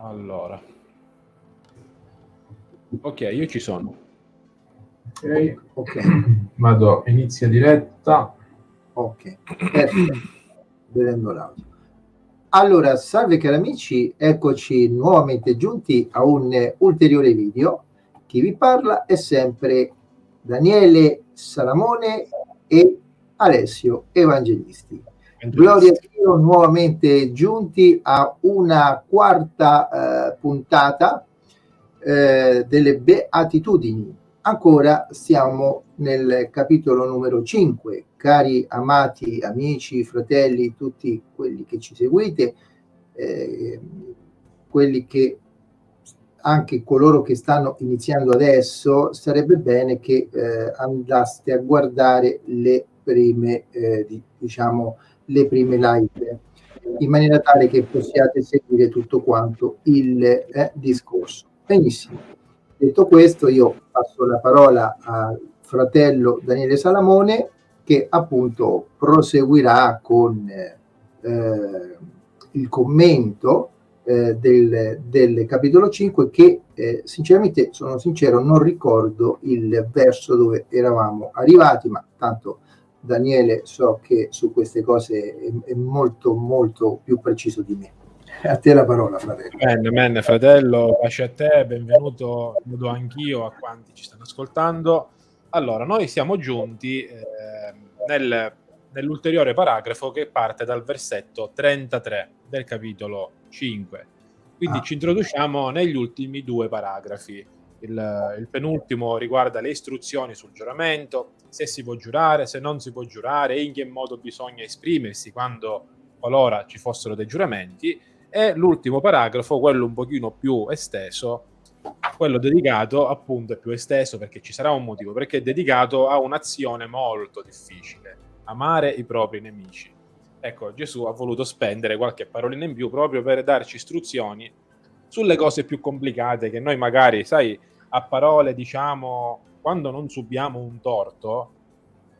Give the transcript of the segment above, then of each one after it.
Allora. Ok, io ci sono. Ok, ok. Vado, inizia diretta. Ok, perfetto. Vedendo l'audio. Allora, salve cari amici, eccoci nuovamente giunti a un ulteriore video. Chi vi parla è sempre Daniele Salamone e Alessio Evangelisti. Gloria a Dio, nuovamente giunti a una quarta eh, puntata eh, delle beatitudini. Ancora siamo nel capitolo numero 5. Cari amati amici, fratelli, tutti quelli che ci seguite, eh, quelli che anche coloro che stanno iniziando adesso, sarebbe bene che eh, andaste a guardare le prime, eh, diciamo, le prime live in maniera tale che possiate seguire tutto quanto il eh, discorso. Benissimo. Detto questo, io passo la parola al fratello Daniele Salamone che appunto proseguirà con eh, il commento eh, del, del, capitolo 5 che eh, sinceramente sono sincero non ricordo il verso dove eravamo arrivati ma tanto Daniele so che su queste cose è, è molto molto più preciso di me. A te la parola, fratello. Bene, bene, fratello, pace a te, benvenuto, saluto anch'io a quanti ci stanno ascoltando. Allora, noi siamo giunti eh, nel, nell'ulteriore paragrafo che parte dal versetto 33 del capitolo 5. Quindi ah. ci introduciamo negli ultimi due paragrafi. Il, il penultimo riguarda le istruzioni sul giuramento, se si può giurare, se non si può giurare, in che modo bisogna esprimersi quando qualora ci fossero dei giuramenti e l'ultimo paragrafo, quello un pochino più esteso, quello dedicato appunto è più esteso perché ci sarà un motivo, perché è dedicato a un'azione molto difficile, amare i propri nemici. Ecco, Gesù ha voluto spendere qualche parolina in più proprio per darci istruzioni sulle cose più complicate che noi magari, sai, a parole diciamo quando non subiamo un torto,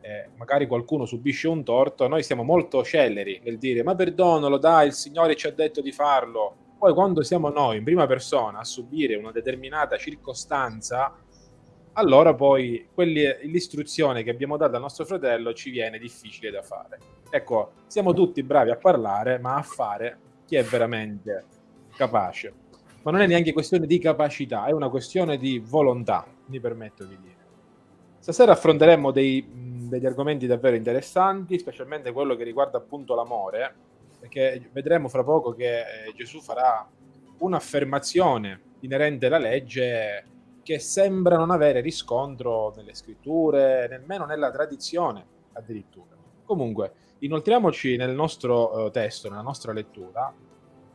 eh, magari qualcuno subisce un torto, noi siamo molto celeri nel dire ma perdonalo, dai, il Signore ci ha detto di farlo. Poi quando siamo noi in prima persona a subire una determinata circostanza, allora poi l'istruzione che abbiamo dato al nostro fratello ci viene difficile da fare. Ecco, siamo tutti bravi a parlare, ma a fare chi è veramente capace. Ma non è neanche questione di capacità, è una questione di volontà, mi permetto di dire. Stasera affronteremo dei, degli argomenti davvero interessanti, specialmente quello che riguarda appunto l'amore, perché vedremo fra poco che eh, Gesù farà un'affermazione inerente alla legge che sembra non avere riscontro nelle scritture, nemmeno nella tradizione addirittura. Comunque, inoltriamoci nel nostro uh, testo, nella nostra lettura,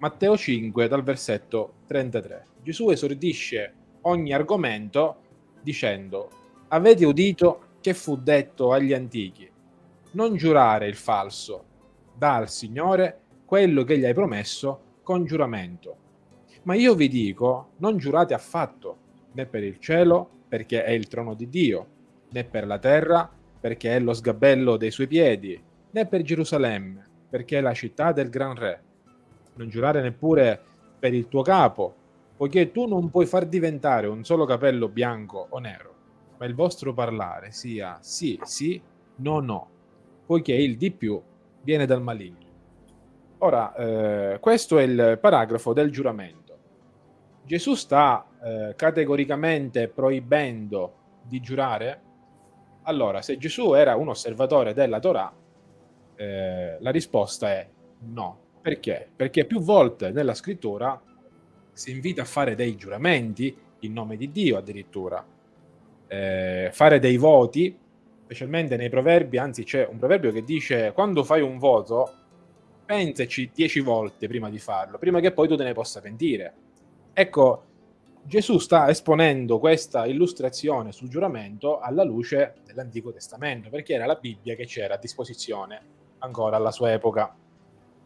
Matteo 5 dal versetto 33. Gesù esordisce ogni argomento dicendo avete udito che fu detto agli antichi, non giurare il falso, dà al Signore quello che gli hai promesso con giuramento. Ma io vi dico, non giurate affatto, né per il cielo, perché è il trono di Dio, né per la terra, perché è lo sgabello dei suoi piedi, né per Gerusalemme, perché è la città del gran re. Non giurare neppure per il tuo capo, poiché tu non puoi far diventare un solo capello bianco o nero ma il vostro parlare sia sì, sì, no, no, poiché il di più viene dal maligno. Ora, eh, questo è il paragrafo del giuramento. Gesù sta eh, categoricamente proibendo di giurare? Allora, se Gesù era un osservatore della Torah, eh, la risposta è no. Perché? Perché più volte nella scrittura si invita a fare dei giuramenti in nome di Dio addirittura eh, fare dei voti, specialmente nei proverbi, anzi c'è un proverbio che dice quando fai un voto, pensaci dieci volte prima di farlo, prima che poi tu te ne possa pentire. Ecco, Gesù sta esponendo questa illustrazione sul giuramento alla luce dell'Antico Testamento, perché era la Bibbia che c'era a disposizione ancora alla sua epoca.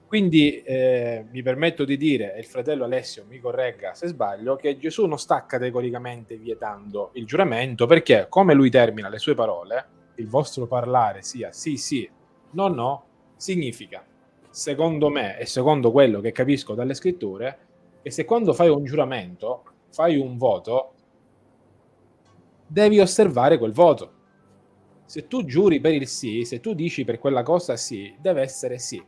Quindi eh, mi permetto di dire, e il fratello Alessio mi corregga se sbaglio, che Gesù non sta categoricamente vietando il giuramento perché, come lui termina le sue parole, il vostro parlare sia sì sì, no no, significa, secondo me e secondo quello che capisco dalle scritture, che se quando fai un giuramento, fai un voto, devi osservare quel voto. Se tu giuri per il sì, se tu dici per quella cosa sì, deve essere sì.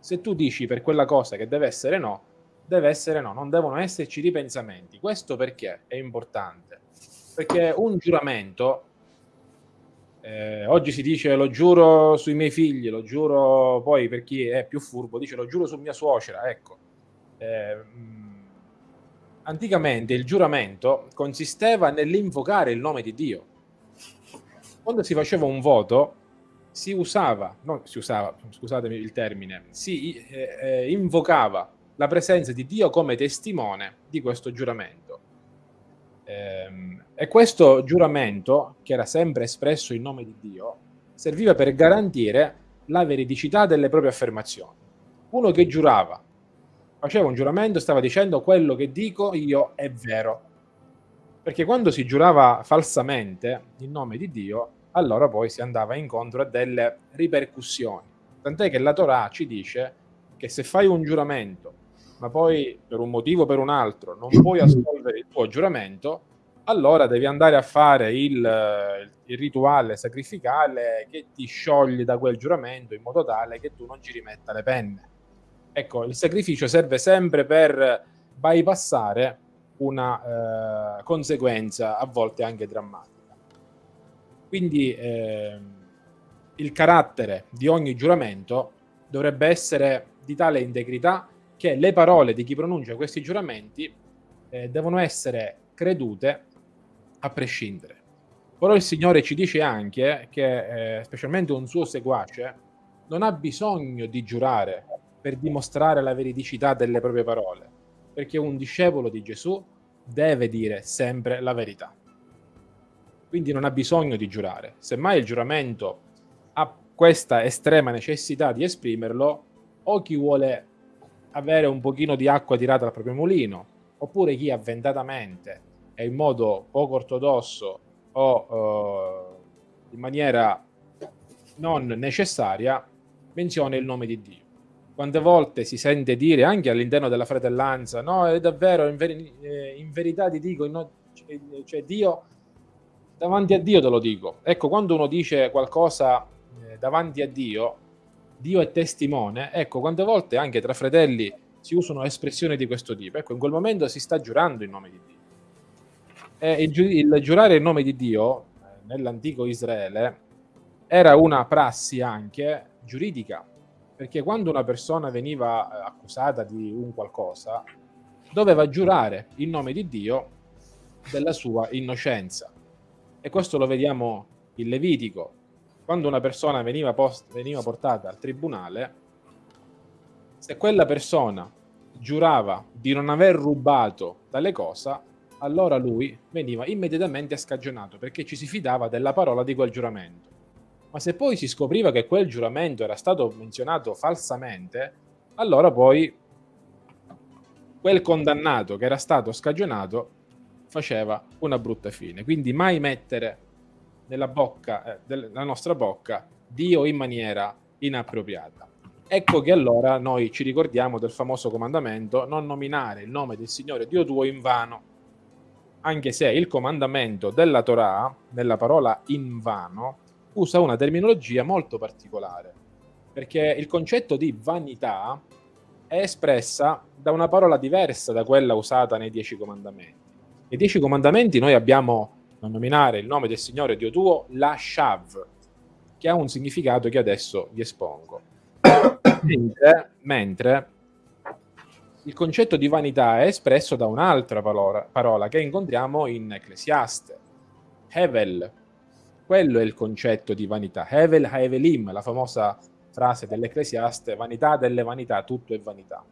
Se tu dici per quella cosa che deve essere no, deve essere no, non devono esserci ripensamenti. Questo perché è importante? Perché un giuramento, eh, oggi si dice lo giuro sui miei figli, lo giuro poi per chi è più furbo, dice lo giuro su mia suocera, ecco. Eh, anticamente il giuramento consisteva nell'invocare il nome di Dio. Quando si faceva un voto, si usava, non si usava, scusatemi il termine, si eh, eh, invocava la presenza di Dio come testimone di questo giuramento. Ehm, e questo giuramento, che era sempre espresso in nome di Dio, serviva per garantire la veridicità delle proprie affermazioni. Uno che giurava faceva un giuramento, stava dicendo quello che dico io è vero. Perché quando si giurava falsamente in nome di Dio, allora poi si andava incontro a delle ripercussioni. Tant'è che la Torah ci dice che se fai un giuramento, ma poi per un motivo o per un altro non puoi assolvere il tuo giuramento, allora devi andare a fare il, il rituale sacrificale che ti scioglie da quel giuramento in modo tale che tu non ci rimetta le penne. Ecco, il sacrificio serve sempre per bypassare una eh, conseguenza a volte anche drammatica. Quindi eh, il carattere di ogni giuramento dovrebbe essere di tale integrità che le parole di chi pronuncia questi giuramenti eh, devono essere credute a prescindere. Però il Signore ci dice anche che, eh, specialmente un suo seguace, non ha bisogno di giurare per dimostrare la veridicità delle proprie parole, perché un discepolo di Gesù deve dire sempre la verità. Quindi non ha bisogno di giurare. Semmai il giuramento ha questa estrema necessità di esprimerlo, o chi vuole avere un pochino di acqua tirata dal proprio mulino, oppure chi avventatamente e in modo poco ortodosso o uh, in maniera non necessaria menziona il nome di Dio quante volte si sente dire anche all'interno della fratellanza, no, è davvero, in, veri, eh, in verità ti dico, no, cioè, cioè, Dio, davanti a Dio te lo dico. Ecco, quando uno dice qualcosa eh, davanti a Dio, Dio è testimone, ecco, quante volte anche tra fratelli si usano espressioni di questo tipo. Ecco, in quel momento si sta giurando in nome di Dio. E il, il giurare in nome di Dio, eh, nell'antico Israele, era una prassi anche giuridica perché quando una persona veniva eh, accusata di un qualcosa, doveva giurare in nome di Dio della sua innocenza. E questo lo vediamo in Levitico. Quando una persona veniva, post- veniva portata al tribunale, se quella persona giurava di non aver rubato tale cosa, allora lui veniva immediatamente scagionato perché ci si fidava della parola di quel giuramento. Ma se poi si scopriva che quel giuramento era stato menzionato falsamente, allora poi quel condannato che era stato scagionato faceva una brutta fine. Quindi mai mettere nella bocca, eh, della nostra bocca Dio in maniera inappropriata. Ecco che allora noi ci ricordiamo del famoso comandamento non nominare il nome del Signore Dio tuo in vano, anche se il comandamento della Torah, nella parola in vano, usa una terminologia molto particolare, perché il concetto di vanità è espressa da una parola diversa da quella usata nei Dieci Comandamenti. Nei Dieci Comandamenti noi abbiamo, non nominare il nome del Signore Dio tuo, la Shav, che ha un significato che adesso vi espongo. mentre, mentre il concetto di vanità è espresso da un'altra parola, parola che incontriamo in Ecclesiaste, Hevel, quello è il concetto di vanità. Hevel Haevelim, la famosa frase dell'Ecclesiaste, vanità delle vanità, tutto è vanità.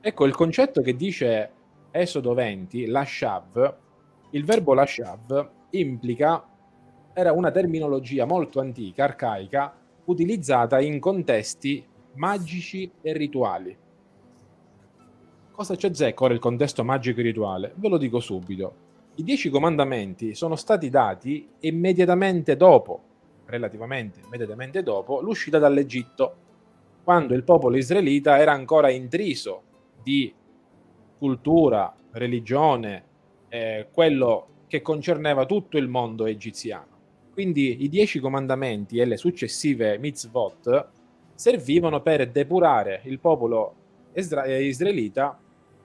Ecco, il concetto che dice Esodo 20, lashav, il verbo lashav implica, era una terminologia molto antica, arcaica, utilizzata in contesti magici e rituali. Cosa c'è zecco il contesto magico e rituale? Ve lo dico subito. I dieci comandamenti sono stati dati immediatamente dopo, relativamente immediatamente dopo, l'uscita dall'Egitto, quando il popolo israelita era ancora intriso di cultura, religione, eh, quello che concerneva tutto il mondo egiziano. Quindi i dieci comandamenti e le successive mitzvot servivano per depurare il popolo eh, israelita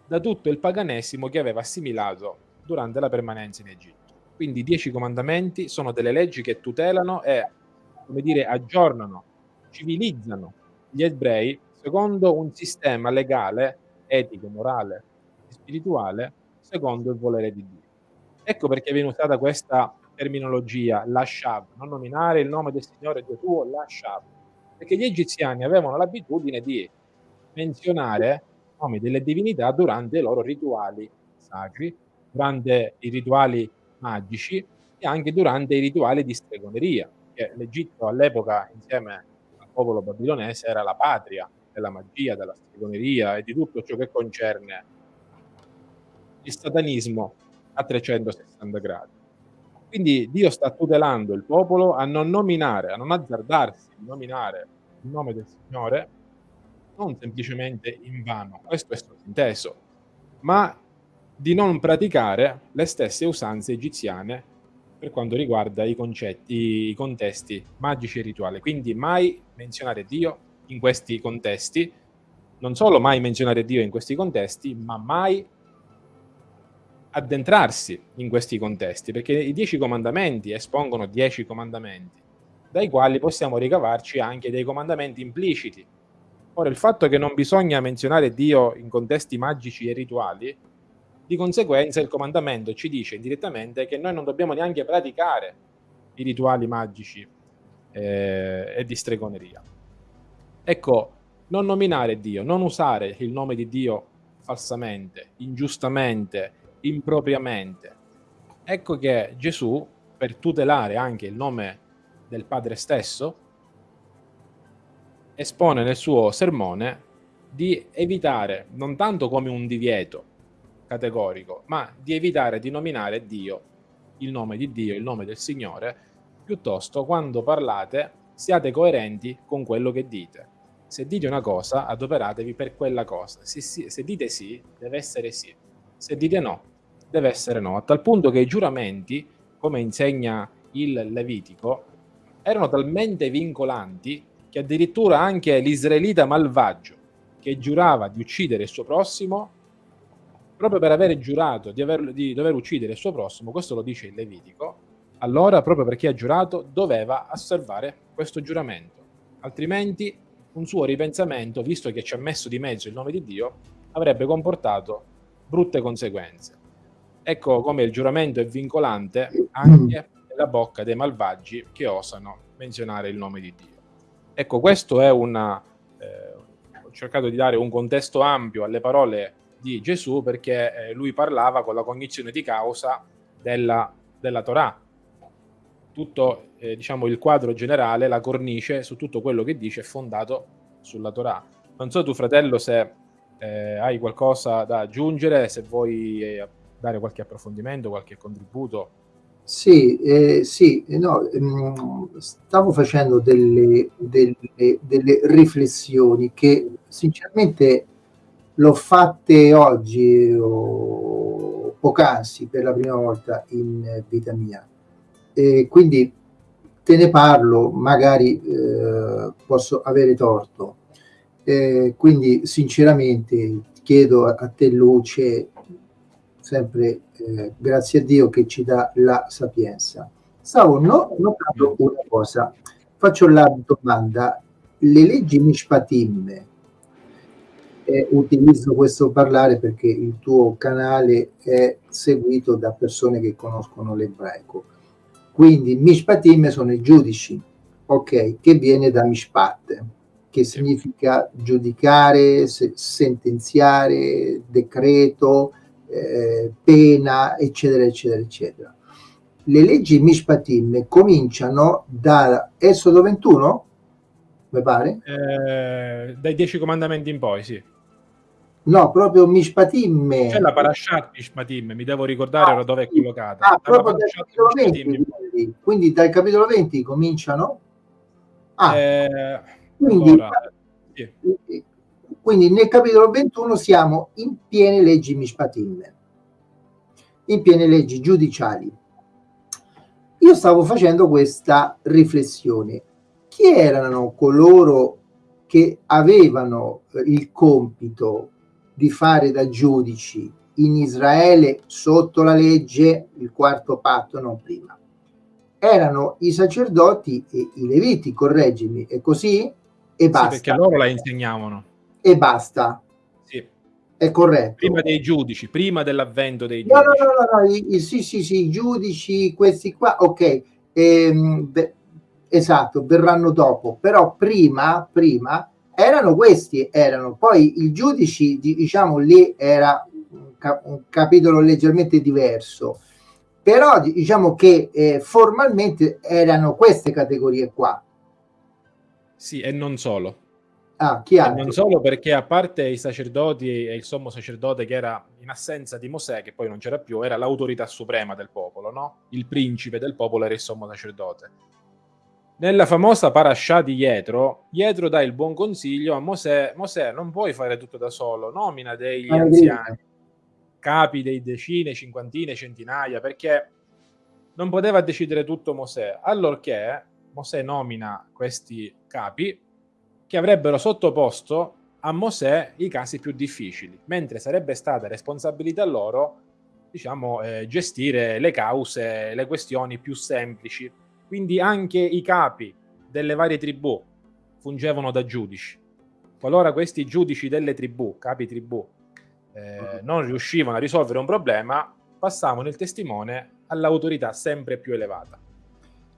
da tutto il paganesimo che aveva assimilato durante la permanenza in Egitto. Quindi i dieci comandamenti sono delle leggi che tutelano e, come dire, aggiornano, civilizzano gli ebrei secondo un sistema legale, etico, morale spirituale, secondo il volere di Dio. Ecco perché viene usata questa terminologia, Lashab, non nominare il nome del Signore Dio tuo, Lashab, perché gli egiziani avevano l'abitudine di menzionare i nomi delle divinità durante i loro rituali sacri, durante i rituali magici e anche durante i rituali di stregoneria, che l'Egitto all'epoca insieme al popolo babilonese era la patria della magia, della stregoneria e di tutto ciò che concerne il satanismo a 360 gradi. Quindi Dio sta tutelando il popolo a non nominare, a non azzardarsi di nominare il nome del Signore, non semplicemente in vano, questo è sottinteso, ma di non praticare le stesse usanze egiziane per quanto riguarda i concetti, i contesti magici e rituali. Quindi mai menzionare Dio in questi contesti, non solo mai menzionare Dio in questi contesti, ma mai addentrarsi in questi contesti, perché i dieci comandamenti espongono dieci comandamenti, dai quali possiamo ricavarci anche dei comandamenti impliciti. Ora, il fatto che non bisogna menzionare Dio in contesti magici e rituali, di conseguenza il comandamento ci dice indirettamente che noi non dobbiamo neanche praticare i rituali magici eh, e di stregoneria. Ecco, non nominare Dio, non usare il nome di Dio falsamente, ingiustamente, impropriamente. Ecco che Gesù, per tutelare anche il nome del Padre stesso, espone nel suo sermone di evitare, non tanto come un divieto categorico, ma di evitare di nominare Dio, il nome di Dio, il nome del Signore, piuttosto quando parlate siate coerenti con quello che dite. Se dite una cosa, adoperatevi per quella cosa. Se, se dite sì, deve essere sì. Se dite no, deve essere no, a tal punto che i giuramenti, come insegna il Levitico, erano talmente vincolanti che addirittura anche l'israelita malvagio che giurava di uccidere il suo prossimo, proprio per aver giurato di, aver, di dover uccidere il suo prossimo, questo lo dice il Levitico, allora proprio perché ha giurato doveva osservare questo giuramento, altrimenti un suo ripensamento, visto che ci ha messo di mezzo il nome di Dio, avrebbe comportato brutte conseguenze. Ecco come il giuramento è vincolante anche nella bocca dei malvagi che osano menzionare il nome di Dio. Ecco, questo è una... Eh, ho cercato di dare un contesto ampio alle parole di Gesù perché eh, lui parlava con la cognizione di causa della, della Torah. Tutto eh, diciamo, il quadro generale, la cornice su tutto quello che dice è fondato sulla Torah. Non so tu fratello se eh, hai qualcosa da aggiungere, se vuoi eh, dare qualche approfondimento, qualche contributo? Sì, eh, sì no, mh, stavo facendo delle, delle, delle, riflessioni che sinceramente l'ho fatte oggi o poc'anzi per la prima volta in vita mia. E quindi te ne parlo, magari eh, posso avere torto. Eh, quindi sinceramente chiedo a, a te luce sempre eh, grazie a Dio che ci dà la sapienza. Stavo no, notando una cosa, faccio la domanda, le leggi Mishpatim, eh, utilizzo questo parlare perché il tuo canale è seguito da persone che conoscono l'ebraico, quindi Mishpatim sono i giudici, ok, che viene da Mishpat, che significa giudicare, se, sentenziare, decreto, eh, pena, eccetera, eccetera, eccetera. Le leggi Mishpatim cominciano da Esodo 21, mi pare? Eh, dai dieci comandamenti in poi, sì. No, proprio Mishpatim. C'è la Parashat Mishpatim, mi devo ricordare ah, dove è collocata. Ah, proprio dal capitolo 20, quindi, quindi, dal capitolo 20 cominciano? Ah, eh, quindi allora, sì Quindi nel capitolo 21 siamo in piene leggi Mishpatim, in piene leggi giudiciali. Io stavo facendo questa riflessione. Chi erano coloro che avevano eh, il compito di fare da giudici in Israele sotto la legge, il quarto patto, non prima? Erano i sacerdoti e i leviti, correggimi, è così? E basta. Sì, perché loro la insegnavano e basta. Sì. È corretto. Prima dei giudici, prima dell'avvento dei giudici. No, no, no, no, I, i, sì, sì, sì, i giudici, questi qua, ok, ehm, beh, esatto, verranno dopo, però prima, prima erano questi, erano, poi i giudici, diciamo, lì era un, cap un capitolo leggermente diverso, però diciamo che eh, formalmente erano queste categorie qua. Sì, e non solo. Ah, chi altro? Non solo perché a parte i sacerdoti e il sommo sacerdote che era in assenza di Mosè, che poi non c'era più, era l'autorità suprema del popolo, no? Il principe del popolo era il sommo sacerdote. Nella famosa parasha di Jetro, Jetro dà il buon consiglio a Mosè, Mosè non puoi fare tutto da solo, nomina degli ah, anziani, capi dei decine, cinquantine, centinaia, perché non poteva decidere tutto Mosè. Allorché Mosè nomina questi capi che avrebbero sottoposto a Mosè i casi più difficili, mentre sarebbe stata responsabilità loro, diciamo, eh, gestire le cause, le questioni più semplici. Quindi anche i capi delle varie tribù fungevano da giudici. Qualora questi giudici delle tribù, capi tribù, eh, non riuscivano a risolvere un problema, passavano il testimone all'autorità sempre più elevata.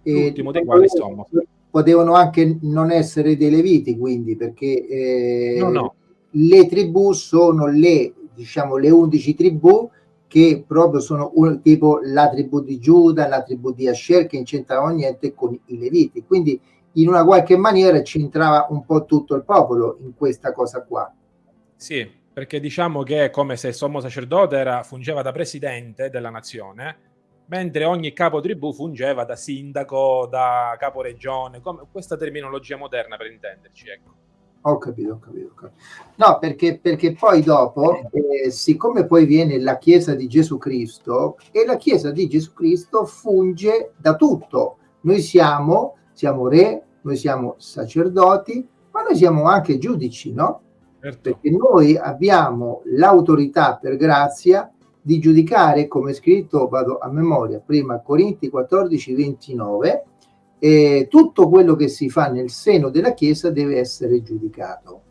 L'ultimo dei quali insomma potevano anche non essere dei leviti, quindi, perché eh, no, no. le tribù sono le, diciamo, le 11 tribù che proprio sono un, tipo la tribù di Giuda, la tribù di Asher, che non c'entravano niente con i leviti. Quindi in una qualche maniera c'entrava un po' tutto il popolo in questa cosa qua. Sì, perché diciamo che è come se il sommo sacerdote era, fungeva da presidente della nazione, mentre ogni capo tribù fungeva da sindaco, da caporegione, come questa terminologia moderna per intenderci, ecco. Ho capito, ho capito. Ho capito. No, perché, perché poi dopo, eh, siccome poi viene la Chiesa di Gesù Cristo, e la Chiesa di Gesù Cristo funge da tutto. Noi siamo, siamo re, noi siamo sacerdoti, ma noi siamo anche giudici, no? Certo. Perché noi abbiamo l'autorità per grazia di giudicare, come scritto, vado a memoria, prima Corinti 14, 29, e tutto quello che si fa nel seno della Chiesa deve essere giudicato.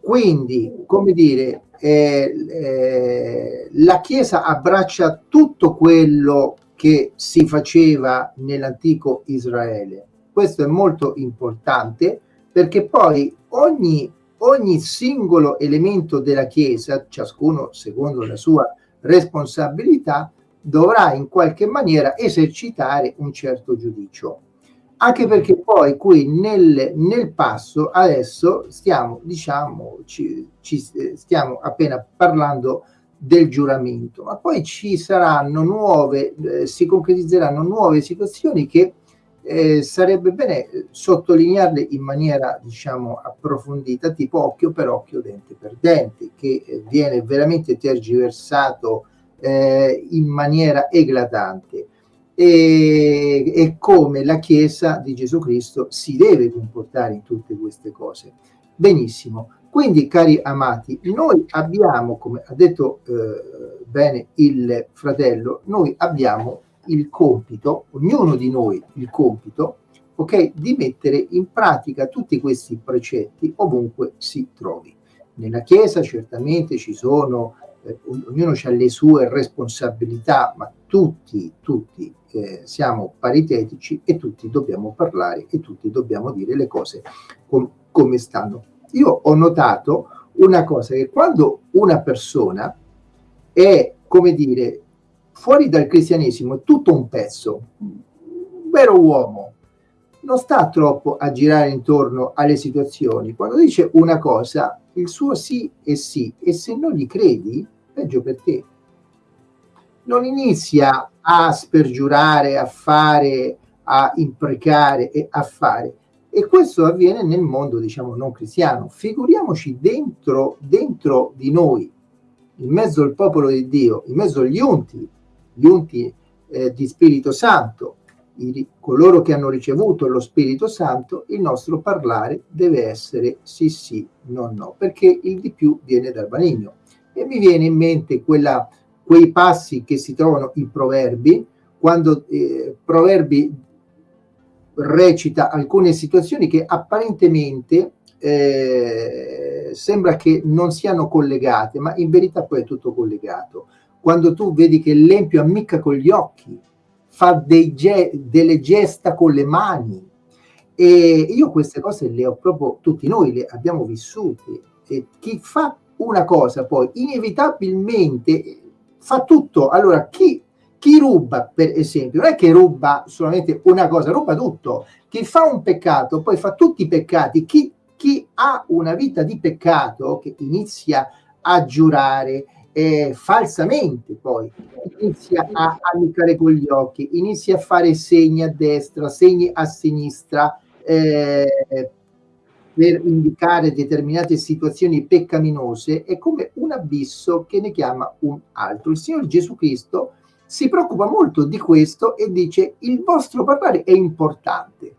Quindi, come dire, eh, eh, la Chiesa abbraccia tutto quello che si faceva nell'antico Israele. Questo è molto importante perché poi ogni ogni singolo elemento della Chiesa, ciascuno secondo la sua responsabilità, dovrà in qualche maniera esercitare un certo giudicio. Anche perché poi qui nel, nel passo adesso stiamo, diciamo, ci, ci stiamo appena parlando del giuramento, ma poi ci saranno nuove, eh, si concretizzeranno nuove situazioni che eh, sarebbe bene sottolinearle in maniera diciamo approfondita tipo occhio per occhio dente per dente che eh, viene veramente tergiversato eh, in maniera eclatante. E, e come la Chiesa di Gesù Cristo si deve comportare in tutte queste cose. Benissimo. Quindi cari amati noi abbiamo come ha detto eh, bene il fratello noi abbiamo il compito, ognuno di noi il compito, ok, di mettere in pratica tutti questi precetti ovunque si trovi. Nella Chiesa certamente ci sono, eh, ognuno ha le sue responsabilità, ma tutti, tutti eh, siamo paritetici e tutti dobbiamo parlare e tutti dobbiamo dire le cose com come stanno. Io ho notato una cosa, che quando una persona è, come dire, fuori dal cristianesimo è tutto un pezzo, un vero uomo, non sta troppo a girare intorno alle situazioni. Quando dice una cosa, il suo sì è sì, e se non gli credi, peggio per te. Non inizia a spergiurare, a fare, a imprecare e a fare. E questo avviene nel mondo, diciamo, non cristiano. Figuriamoci dentro, dentro di noi, in mezzo al popolo di Dio, in mezzo agli unti, gli unti eh, di Spirito Santo, i, coloro che hanno ricevuto lo Spirito Santo, il nostro parlare deve essere sì sì, no no, perché il di più viene dal maligno. E mi viene in mente quella, quei passi che si trovano in proverbi, quando eh, proverbi recita alcune situazioni che apparentemente eh, sembra che non siano collegate, ma in verità poi è tutto collegato. Quando tu vedi che l'empio ammicca con gli occhi, fa ge delle gesta con le mani, e io queste cose le ho proprio, tutti noi le abbiamo vissute. E chi fa una cosa poi inevitabilmente fa tutto. Allora, chi chi ruba, per esempio, non è che ruba solamente una cosa, ruba tutto. Chi fa un peccato poi fa tutti i peccati. Chi, chi ha una vita di peccato che inizia a giurare eh, falsamente poi, inizia a amicare con gli occhi, inizia a fare segni a destra, segni a sinistra, eh, per indicare determinate situazioni peccaminose, è come un abisso che ne chiama un altro. Il Signore Gesù Cristo si preoccupa molto di questo e dice il vostro parlare è importante.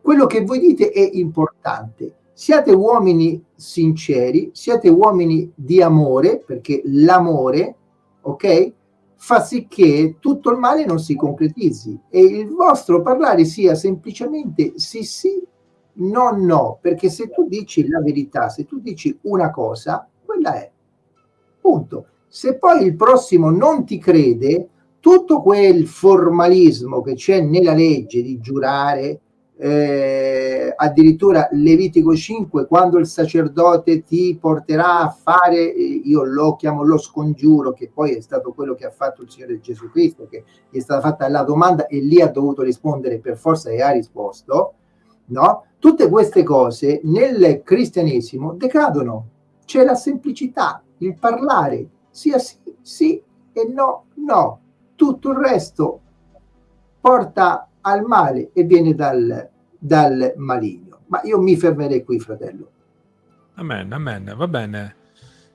Quello che voi dite è importante. Siate uomini sinceri, siate uomini di amore, perché l'amore, ok, fa sì che tutto il male non si concretizzi e il vostro parlare sia semplicemente sì sì, no no, perché se tu dici la verità, se tu dici una cosa, quella è. Punto. Se poi il prossimo non ti crede, tutto quel formalismo che c'è nella legge di giurare, eh, addirittura Levitico 5, quando il sacerdote ti porterà a fare, eh, io lo chiamo lo scongiuro, che poi è stato quello che ha fatto il Signore Gesù Cristo, che gli è stata fatta la domanda e lì ha dovuto rispondere per forza e ha risposto, no? Tutte queste cose nel cristianesimo decadono, c'è la semplicità, il parlare, sia sì, sì e no, no. Tutto il resto porta al male e viene dal, dal maligno. Ma io mi fermerei qui, fratello. Amen, amen, va bene.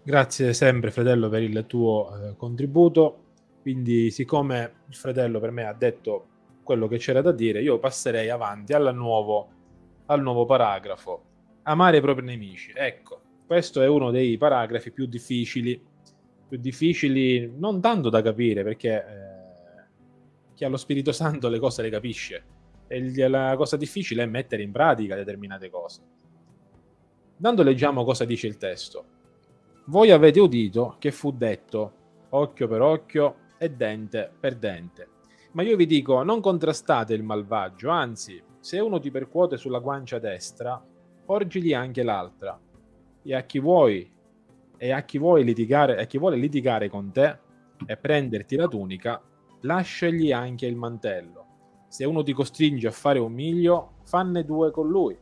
Grazie sempre, fratello, per il tuo eh, contributo. Quindi, siccome il fratello per me ha detto quello che c'era da dire, io passerei avanti al nuovo, al nuovo paragrafo. Amare i propri nemici. Ecco, questo è uno dei paragrafi più difficili più difficili, non tanto da capire, perché eh, chi ha lo Spirito Santo le cose le capisce. E la cosa difficile è mettere in pratica determinate cose. Dando leggiamo cosa dice il testo. Voi avete udito che fu detto occhio per occhio e dente per dente. Ma io vi dico, non contrastate il malvagio, anzi, se uno ti percuote sulla guancia destra, porgili anche l'altra. E a chi vuoi e a chi, vuole litigare, a chi vuole litigare con te e prenderti la tunica, lasciagli anche il mantello. Se uno ti costringe a fare un miglio, fanne due con lui.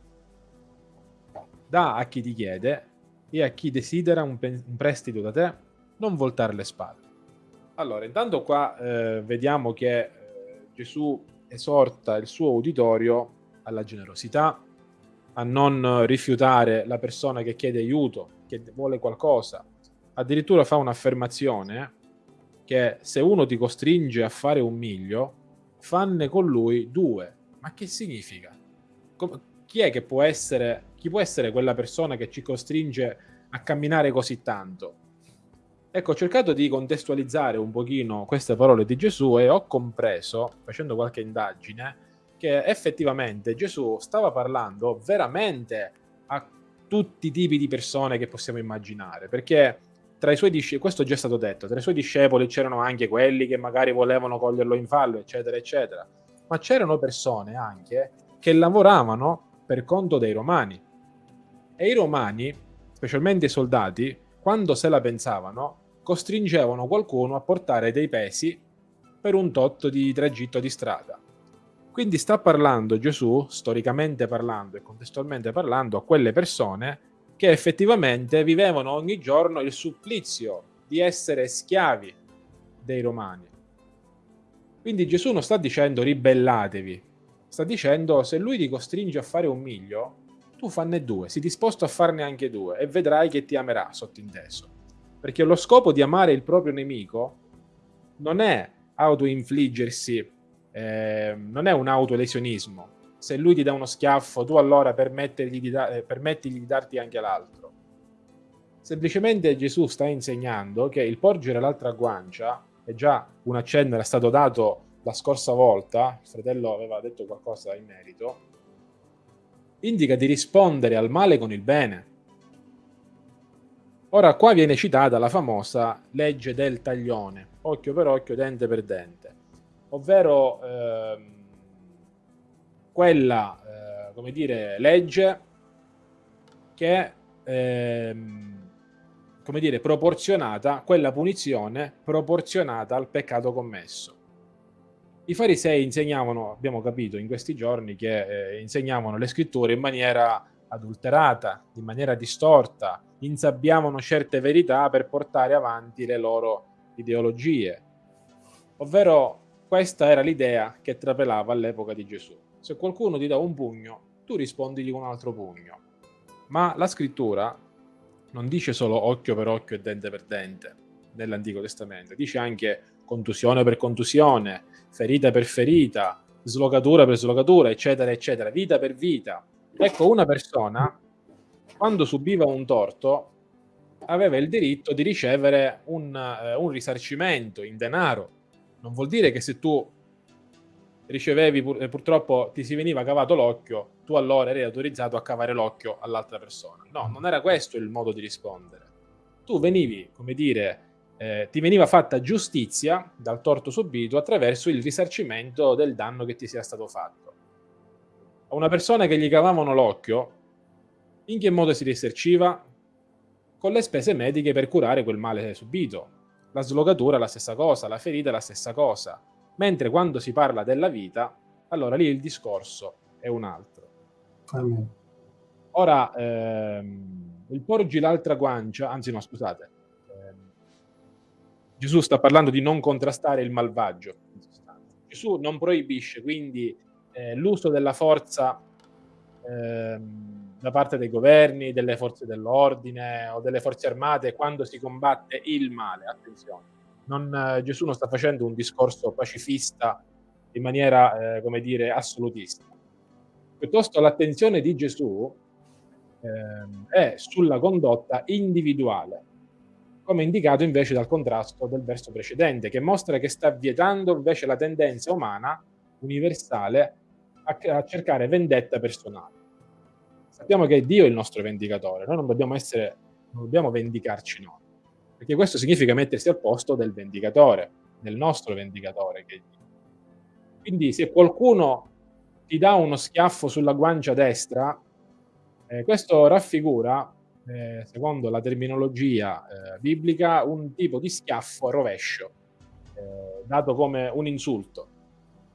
Da a chi ti chiede e a chi desidera un, un prestito da te, non voltare le spalle. Allora, intanto qua eh, vediamo che eh, Gesù esorta il suo uditorio alla generosità, a non rifiutare la persona che chiede aiuto, che vuole qualcosa. Addirittura fa un'affermazione che se uno ti costringe a fare un miglio, fanne con lui due. Ma che significa? Com- chi è che può essere, chi può essere quella persona che ci costringe a camminare così tanto? Ecco, ho cercato di contestualizzare un pochino queste parole di Gesù e ho compreso, facendo qualche indagine, che effettivamente Gesù stava parlando veramente a tutti i tipi di persone che possiamo immaginare, perché tra i suoi discepoli, questo già stato detto, tra i suoi discepoli c'erano anche quelli che magari volevano coglierlo in fallo, eccetera, eccetera, ma c'erano persone anche che lavoravano per conto dei romani. E i romani, specialmente i soldati, quando se la pensavano, costringevano qualcuno a portare dei pesi per un tot di tragitto di strada. Quindi sta parlando Gesù, storicamente parlando e contestualmente parlando, a quelle persone che effettivamente vivevano ogni giorno il supplizio di essere schiavi dei romani. Quindi Gesù non sta dicendo ribellatevi, sta dicendo se lui ti costringe a fare un miglio, tu fanne due, sei disposto a farne anche due e vedrai che ti amerà sottinteso. Perché lo scopo di amare il proprio nemico non è autoinfliggersi, eh, non è un autolesionismo. Se lui ti dà uno schiaffo, tu allora permettigli di, da- eh, permettigli di darti anche l'altro. Semplicemente Gesù sta insegnando che il porgere l'altra guancia, e già un accenno era stato dato la scorsa volta, il fratello aveva detto qualcosa in merito, indica di rispondere al male con il bene. Ora qua viene citata la famosa legge del taglione, occhio per occhio, dente per dente, ovvero ehm, quella, eh, come dire, legge che ehm, come dire, proporzionata, quella punizione proporzionata al peccato commesso. I farisei insegnavano, abbiamo capito in questi giorni, che eh, insegnavano le scritture in maniera adulterata, in maniera distorta, insabbiavano certe verità per portare avanti le loro ideologie. Ovvero questa era l'idea che trapelava all'epoca di Gesù. Se qualcuno ti dà un pugno, tu rispondigli con un altro pugno. Ma la scrittura non dice solo occhio per occhio e dente per dente nell'Antico Testamento, dice anche contusione per contusione, ferita per ferita, slogatura per slogatura, eccetera, eccetera, vita per vita. Ecco, una persona, quando subiva un torto, aveva il diritto di ricevere un, uh, un risarcimento in denaro. Non vuol dire che se tu ricevevi pur, eh, purtroppo ti si veniva cavato l'occhio, tu allora eri autorizzato a cavare l'occhio all'altra persona. No, non era questo il modo di rispondere. Tu venivi, come dire, eh, ti veniva fatta giustizia dal torto subito attraverso il risarcimento del danno che ti sia stato fatto. A una persona che gli cavavano l'occhio, in che modo si risarciva? Con le spese mediche per curare quel male subito. La slogatura la stessa cosa, la ferita la stessa cosa mentre quando si parla della vita, allora lì il discorso è un altro. Amen. Ora, ehm, il porgi l'altra guancia, anzi no, scusate, ehm, Gesù sta parlando di non contrastare il malvagio. Gesù non proibisce quindi eh, l'uso della forza ehm, da parte dei governi, delle forze dell'ordine o delle forze armate quando si combatte il male, attenzione non, eh, Gesù non sta facendo un discorso pacifista in maniera, eh, come dire, assolutista. Piuttosto l'attenzione di Gesù eh, è sulla condotta individuale, come indicato invece dal contrasto del verso precedente, che mostra che sta vietando invece la tendenza umana universale a, a cercare vendetta personale. Sappiamo che è Dio il nostro vendicatore, noi non dobbiamo essere, non dobbiamo vendicarci noi perché questo significa mettersi al posto del vendicatore, del nostro vendicatore. Quindi se qualcuno ti dà uno schiaffo sulla guancia destra, eh, questo raffigura, eh, secondo la terminologia eh, biblica, un tipo di schiaffo a rovescio, eh, dato come un insulto.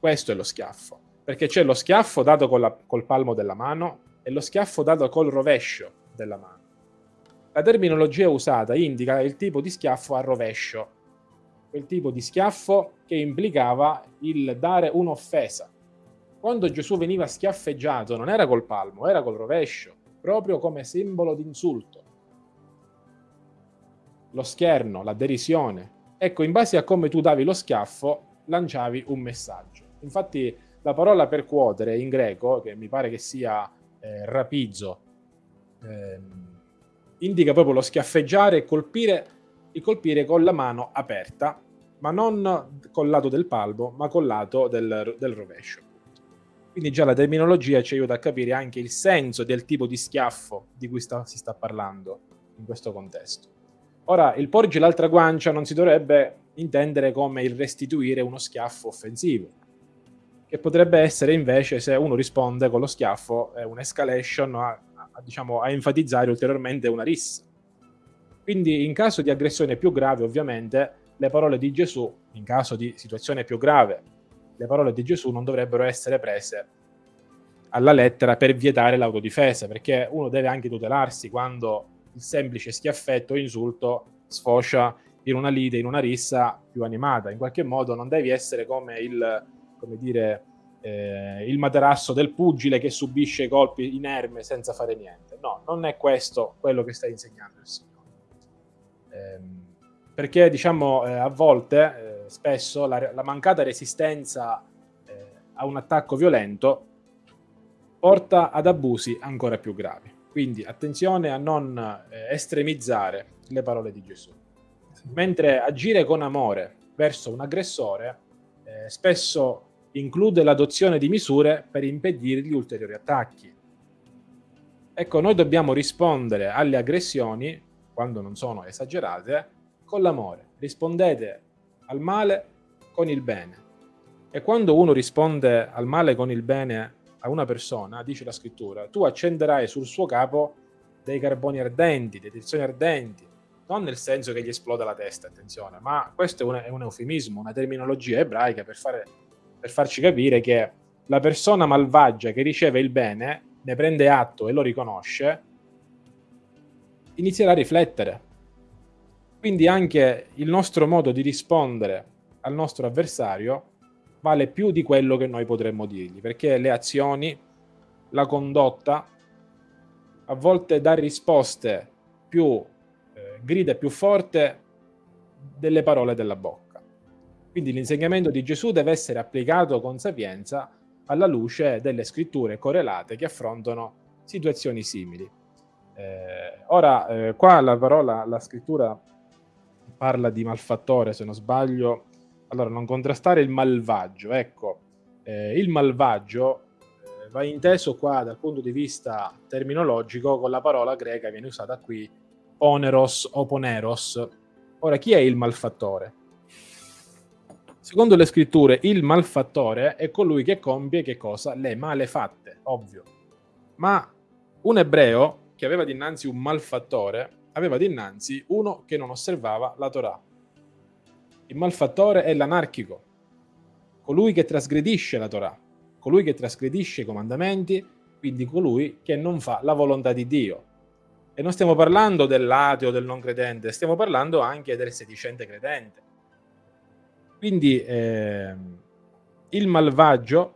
Questo è lo schiaffo, perché c'è lo schiaffo dato col, col palmo della mano e lo schiaffo dato col rovescio della mano. La terminologia usata indica il tipo di schiaffo a rovescio, quel tipo di schiaffo che implicava il dare un'offesa. Quando Gesù veniva schiaffeggiato non era col palmo, era col rovescio, proprio come simbolo di insulto. Lo scherno, la derisione. Ecco, in base a come tu davi lo schiaffo, lanciavi un messaggio. Infatti la parola percuotere in greco, che mi pare che sia eh, rapizzo, eh, indica proprio lo schiaffeggiare e colpire, e colpire con la mano aperta, ma non col lato del palmo, ma col lato del, del rovescio. Quindi già la terminologia ci aiuta a capire anche il senso del tipo di schiaffo di cui sta, si sta parlando in questo contesto. Ora, il porgi l'altra guancia non si dovrebbe intendere come il restituire uno schiaffo offensivo, che potrebbe essere invece se uno risponde con lo schiaffo, è un'escalation diciamo, a enfatizzare ulteriormente una rissa. Quindi in caso di aggressione più grave, ovviamente, le parole di Gesù, in caso di situazione più grave, le parole di Gesù non dovrebbero essere prese alla lettera per vietare l'autodifesa, perché uno deve anche tutelarsi quando il semplice schiaffetto o insulto sfocia in una lite, in una rissa più animata. In qualche modo non devi essere come il, come dire, eh, il materasso del pugile che subisce i colpi inerme senza fare niente. No, non è questo quello che sta insegnando il Signore. Eh, perché diciamo eh, a volte, eh, spesso, la, la, mancata resistenza eh, a un attacco violento porta ad abusi ancora più gravi. Quindi attenzione a non eh, estremizzare le parole di Gesù. Mentre agire con amore verso un aggressore spesso include l'adozione di misure per impedirgli ulteriori attacchi. Ecco, noi dobbiamo rispondere alle aggressioni, quando non sono esagerate, con l'amore. Rispondete al male con il bene. E quando uno risponde al male con il bene a una persona, dice la scrittura, tu accenderai sul suo capo dei carboni ardenti, dei tensioni ardenti, non nel senso che gli esploda la testa, attenzione, ma questo è un, è un eufemismo, una terminologia ebraica per, fare, per farci capire che la persona malvagia che riceve il bene, ne prende atto e lo riconosce, inizierà a riflettere. Quindi anche il nostro modo di rispondere al nostro avversario vale più di quello che noi potremmo dirgli, perché le azioni, la condotta, a volte dà risposte più eh, grida più forte delle parole della bocca. Quindi l'insegnamento di Gesù deve essere applicato con sapienza alla luce delle scritture correlate che affrontano situazioni simili. Eh, ora, eh, qua la parola, la scrittura parla di malfattore, se non sbaglio, allora, non contrastare il malvagio. Ecco, eh, il malvagio eh, va inteso qua dal punto di vista terminologico con la parola greca viene usata qui, oneros o poneros. Ora, chi è il malfattore? Secondo le scritture, il malfattore è colui che compie che cosa? Le malefatte, ovvio. Ma un ebreo che aveva dinanzi un malfattore aveva dinanzi uno che non osservava la Torah. Il malfattore è l'anarchico, colui che trasgredisce la Torah, colui che trasgredisce i comandamenti, quindi colui che non fa la volontà di Dio. E non stiamo parlando dell'ateo, del non credente, stiamo parlando anche del sedicente credente. Quindi eh, il malvagio,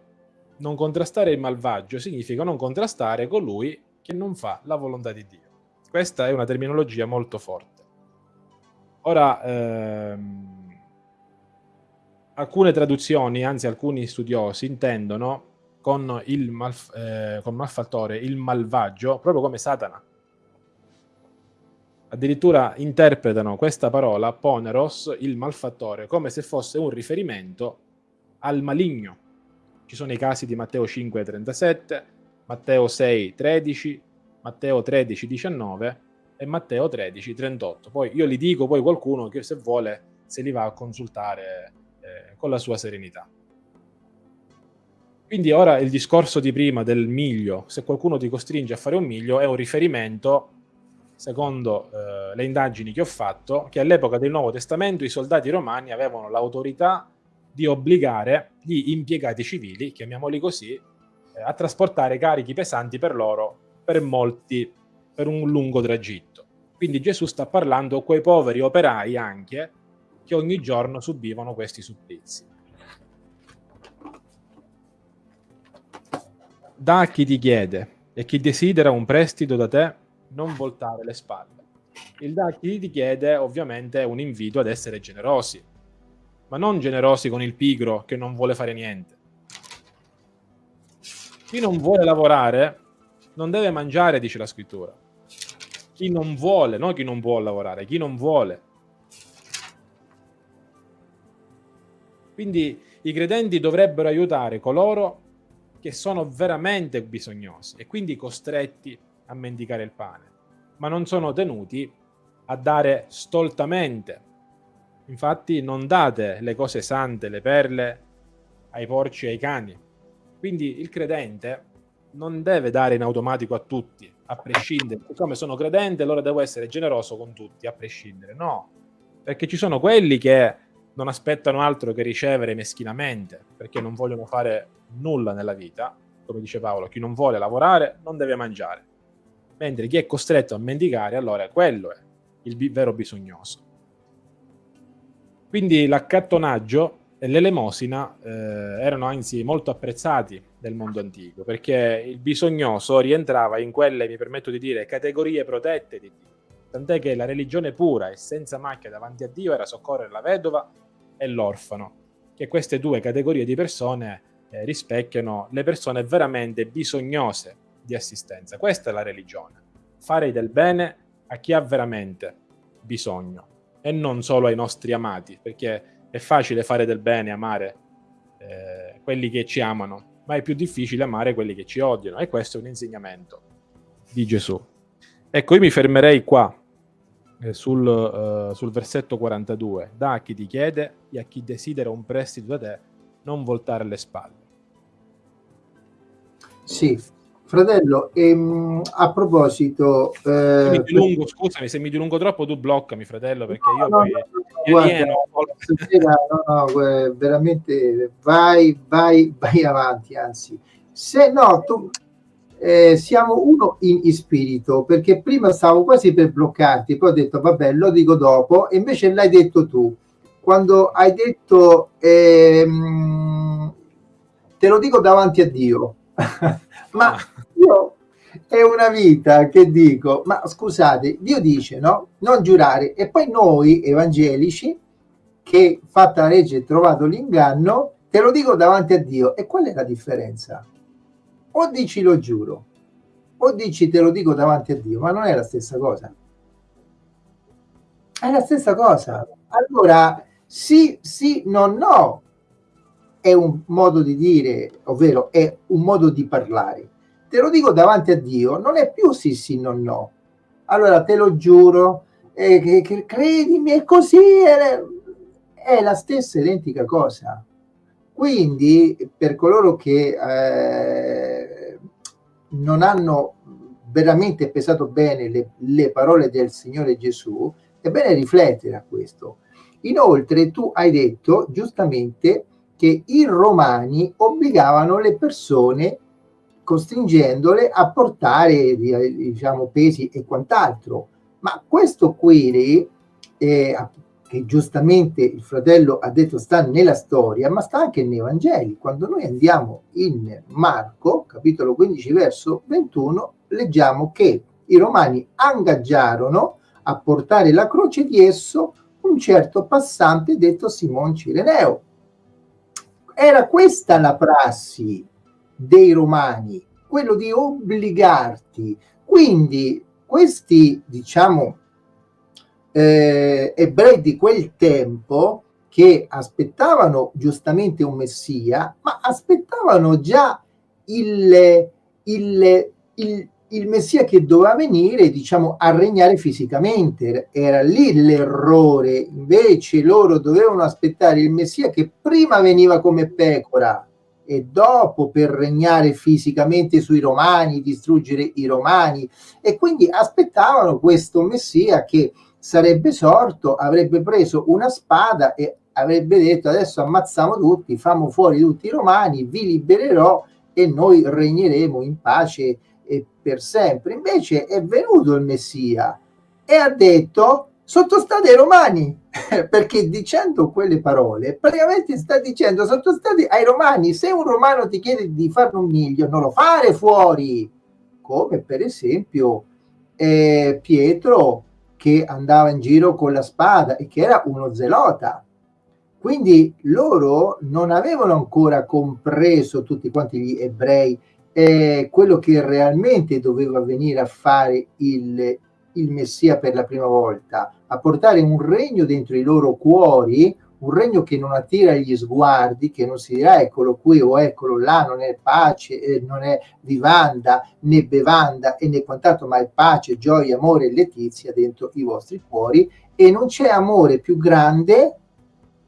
non contrastare il malvagio significa non contrastare colui che non fa la volontà di Dio. Questa è una terminologia molto forte. Ora, ehm, alcune traduzioni, anzi alcuni studiosi, intendono con il malf- eh, con malfattore il malvagio proprio come Satana. Addirittura interpretano questa parola, poneros, il malfattore, come se fosse un riferimento al maligno. Ci sono i casi di Matteo 5,37, Matteo 6,13, Matteo 13,19 e Matteo 13,38. Poi io li dico, poi qualcuno che se vuole se li va a consultare eh, con la sua serenità. Quindi ora il discorso di prima del miglio, se qualcuno ti costringe a fare un miglio, è un riferimento, secondo eh, le indagini che ho fatto, che all'epoca del Nuovo Testamento i soldati romani avevano l'autorità di obbligare gli impiegati civili, chiamiamoli così, eh, a trasportare carichi pesanti per loro per molti, per un lungo tragitto. Quindi Gesù sta parlando a quei poveri operai anche che ogni giorno subivano questi supplizi. Da a chi ti chiede e chi desidera un prestito da te, non voltare le spalle. Il da a chi ti chiede ovviamente un invito ad essere generosi, ma non generosi con il pigro che non vuole fare niente. Chi non vuole lavorare non deve mangiare, dice la scrittura. Chi non vuole, non chi non può lavorare, chi non vuole Quindi i credenti dovrebbero aiutare coloro che sono veramente bisognosi e quindi costretti a mendicare il pane, ma non sono tenuti a dare stoltamente. Infatti non date le cose sante, le perle, ai porci e ai cani. Quindi il credente non deve dare in automatico a tutti, a prescindere. Siccome sono credente, allora devo essere generoso con tutti, a prescindere. No, perché ci sono quelli che non aspettano altro che ricevere meschinamente, perché non vogliono fare nulla nella vita, come dice Paolo, chi non vuole lavorare non deve mangiare, mentre chi è costretto a mendicare, allora quello è il vero bisognoso. Quindi l'accattonaggio e l'elemosina eh, erano anzi molto apprezzati nel mondo antico perché il bisognoso rientrava in quelle, mi permetto di dire, categorie protette di Dio. Tant'è che la religione pura e senza macchia davanti a Dio era soccorrere la vedova e l'orfano, che queste due categorie di persone eh, rispecchiano le persone veramente bisognose di assistenza. Questa è la religione, fare del bene a chi ha veramente bisogno e non solo ai nostri amati, perché è facile fare del bene, amare eh, quelli che ci amano, ma è più difficile amare quelli che ci odiano. E questo è un insegnamento di Gesù. Ecco, io mi fermerei qua eh, sul, uh, sul, versetto 42. Da a chi ti chiede e a chi desidera un prestito da te, non voltare le spalle. Sì, Fratello, ehm, a proposito... Eh, se mi dilungo, scusami, se mi dilungo troppo tu bloccami, fratello, perché no, io no, poi... No, guarda, stasera, no, no, veramente vai, vai, vai avanti, anzi. Se no, tu, eh, siamo uno in, in, spirito, perché prima stavo quasi per bloccarti, poi ho detto, vabbè, lo dico dopo, e invece l'hai detto tu. Quando hai detto, ehm, te lo dico davanti a Dio, ma ah. io è una vita che dico, ma scusate, Dio dice, no? Non giurare. E poi noi evangelici, che fatta la legge trovato l'inganno, te lo dico davanti a Dio. E qual è la differenza? O dici lo giuro, o dici te lo dico davanti a Dio, ma non è la stessa cosa. È la stessa cosa. Allora, sì, sì, no, no, è un modo di dire, ovvero è un modo di parlare. Te lo dico davanti a Dio, non è più sì sì no no. Allora te lo giuro, eh, che, che, credimi, è così, è, è, la stessa identica cosa. Quindi per coloro che eh, non hanno veramente pesato bene le, le parole del Signore Gesù, è bene riflettere a questo. Inoltre tu hai detto giustamente che i romani obbligavano le persone costringendole a portare diciamo pesi e quant'altro. Ma questo qui eh, che giustamente il fratello ha detto sta nella storia ma sta anche nei Vangeli. Quando noi andiamo in Marco capitolo 15 verso 21 leggiamo che i romani ingaggiarono a portare la croce di esso un certo passante detto Simon Cireneo era questa la prassi dei romani, quello di obbligarti. Quindi questi, diciamo, eh, ebrei di quel tempo che aspettavano giustamente un messia, ma aspettavano già il, il, il, il Messia che doveva venire, diciamo, a regnare fisicamente. Era lì l'errore. Invece loro dovevano aspettare il Messia che prima veniva come pecora e dopo per regnare fisicamente sui romani, distruggere i romani. E quindi aspettavano questo Messia che sarebbe sorto, avrebbe preso una spada e avrebbe detto adesso ammazziamo tutti, famo fuori tutti i romani, vi libererò e noi regneremo in pace per sempre. Invece è venuto il Messia e ha detto sottostate ai romani, perché dicendo quelle parole praticamente sta dicendo sottostate ai romani, se un romano ti chiede di farne un miglio non lo fare fuori, come per esempio eh, Pietro che andava in giro con la spada e che era uno zelota. Quindi loro non avevano ancora compreso tutti quanti gli ebrei è quello che realmente doveva venire a fare il, il Messia per la prima volta, a portare un regno dentro i loro cuori, un regno che non attira gli sguardi, che non si dirà eccolo qui o eccolo là, non è pace, eh, non è vivanda né bevanda e né quant'altro, ma è pace, gioia, amore e letizia dentro i vostri cuori e non c'è amore più grande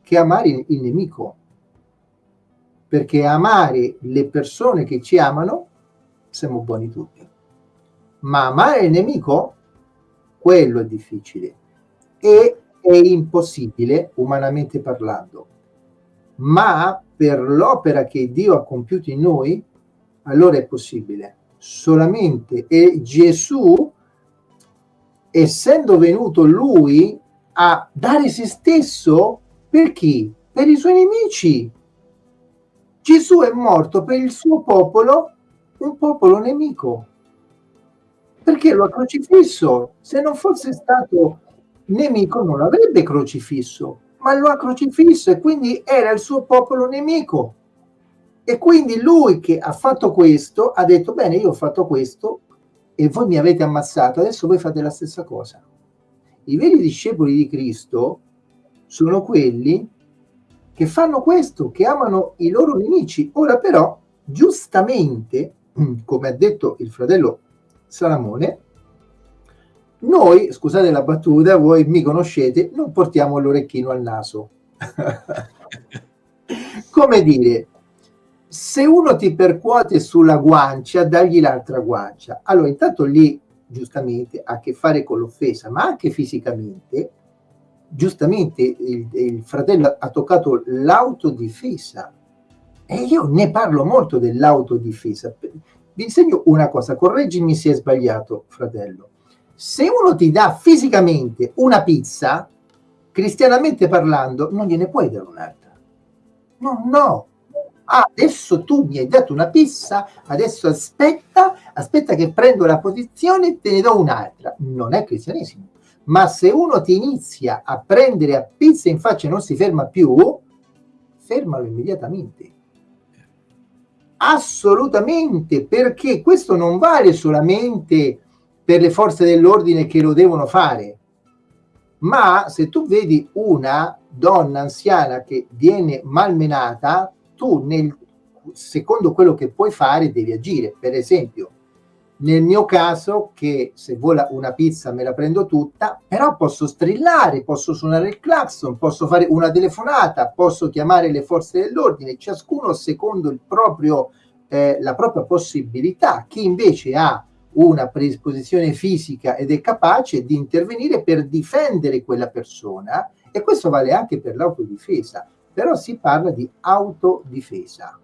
che amare il nemico perché amare le persone che ci amano siamo buoni tutti ma amare il nemico quello è difficile e è impossibile umanamente parlando ma per l'opera che Dio ha compiuto in noi allora è possibile solamente e Gesù essendo venuto lui a dare se stesso per chi? per i suoi nemici. Gesù è morto per il suo popolo, un popolo nemico. Perché lo ha crocifisso. Se non fosse stato nemico non l'avrebbe crocifisso, ma lo ha crocifisso e quindi era il suo popolo nemico. E quindi lui che ha fatto questo ha detto, bene, io ho fatto questo e voi mi avete ammazzato, adesso voi fate la stessa cosa. I veri discepoli di Cristo sono quelli che fanno questo, che amano i loro nemici. Ora però, giustamente, come ha detto il fratello Salamone, noi, scusate la battuta, voi mi conoscete, non portiamo l'orecchino al naso. come dire, se uno ti percuote sulla guancia, dagli l'altra guancia. Allora, intanto lì, giustamente, ha a che fare con l'offesa, ma anche fisicamente, giustamente il, il fratello ha toccato l'autodifesa e io ne parlo molto dell'autodifesa. Vi insegno una cosa, correggimi se è sbagliato, fratello. Se uno ti dà fisicamente una pizza, cristianamente parlando, non gliene puoi dare un'altra. No, no. Ah, adesso tu mi hai dato una pizza, adesso aspetta, aspetta che prendo la posizione e te ne do un'altra. Non è cristianesimo ma se uno ti inizia a prendere a pizza in faccia e non si ferma più, fermalo immediatamente. Assolutamente, perché questo non vale solamente per le forze dell'ordine che lo devono fare, ma se tu vedi una donna anziana che viene malmenata, tu nel, secondo quello che puoi fare devi agire. Per esempio, nel mio caso, che se vuole una pizza me la prendo tutta, però posso strillare, posso suonare il clacson, posso fare una telefonata, posso chiamare le forze dell'ordine, ciascuno secondo proprio, eh, la propria possibilità. Chi invece ha una predisposizione fisica ed è capace di intervenire per difendere quella persona, e questo vale anche per l'autodifesa, però si parla di autodifesa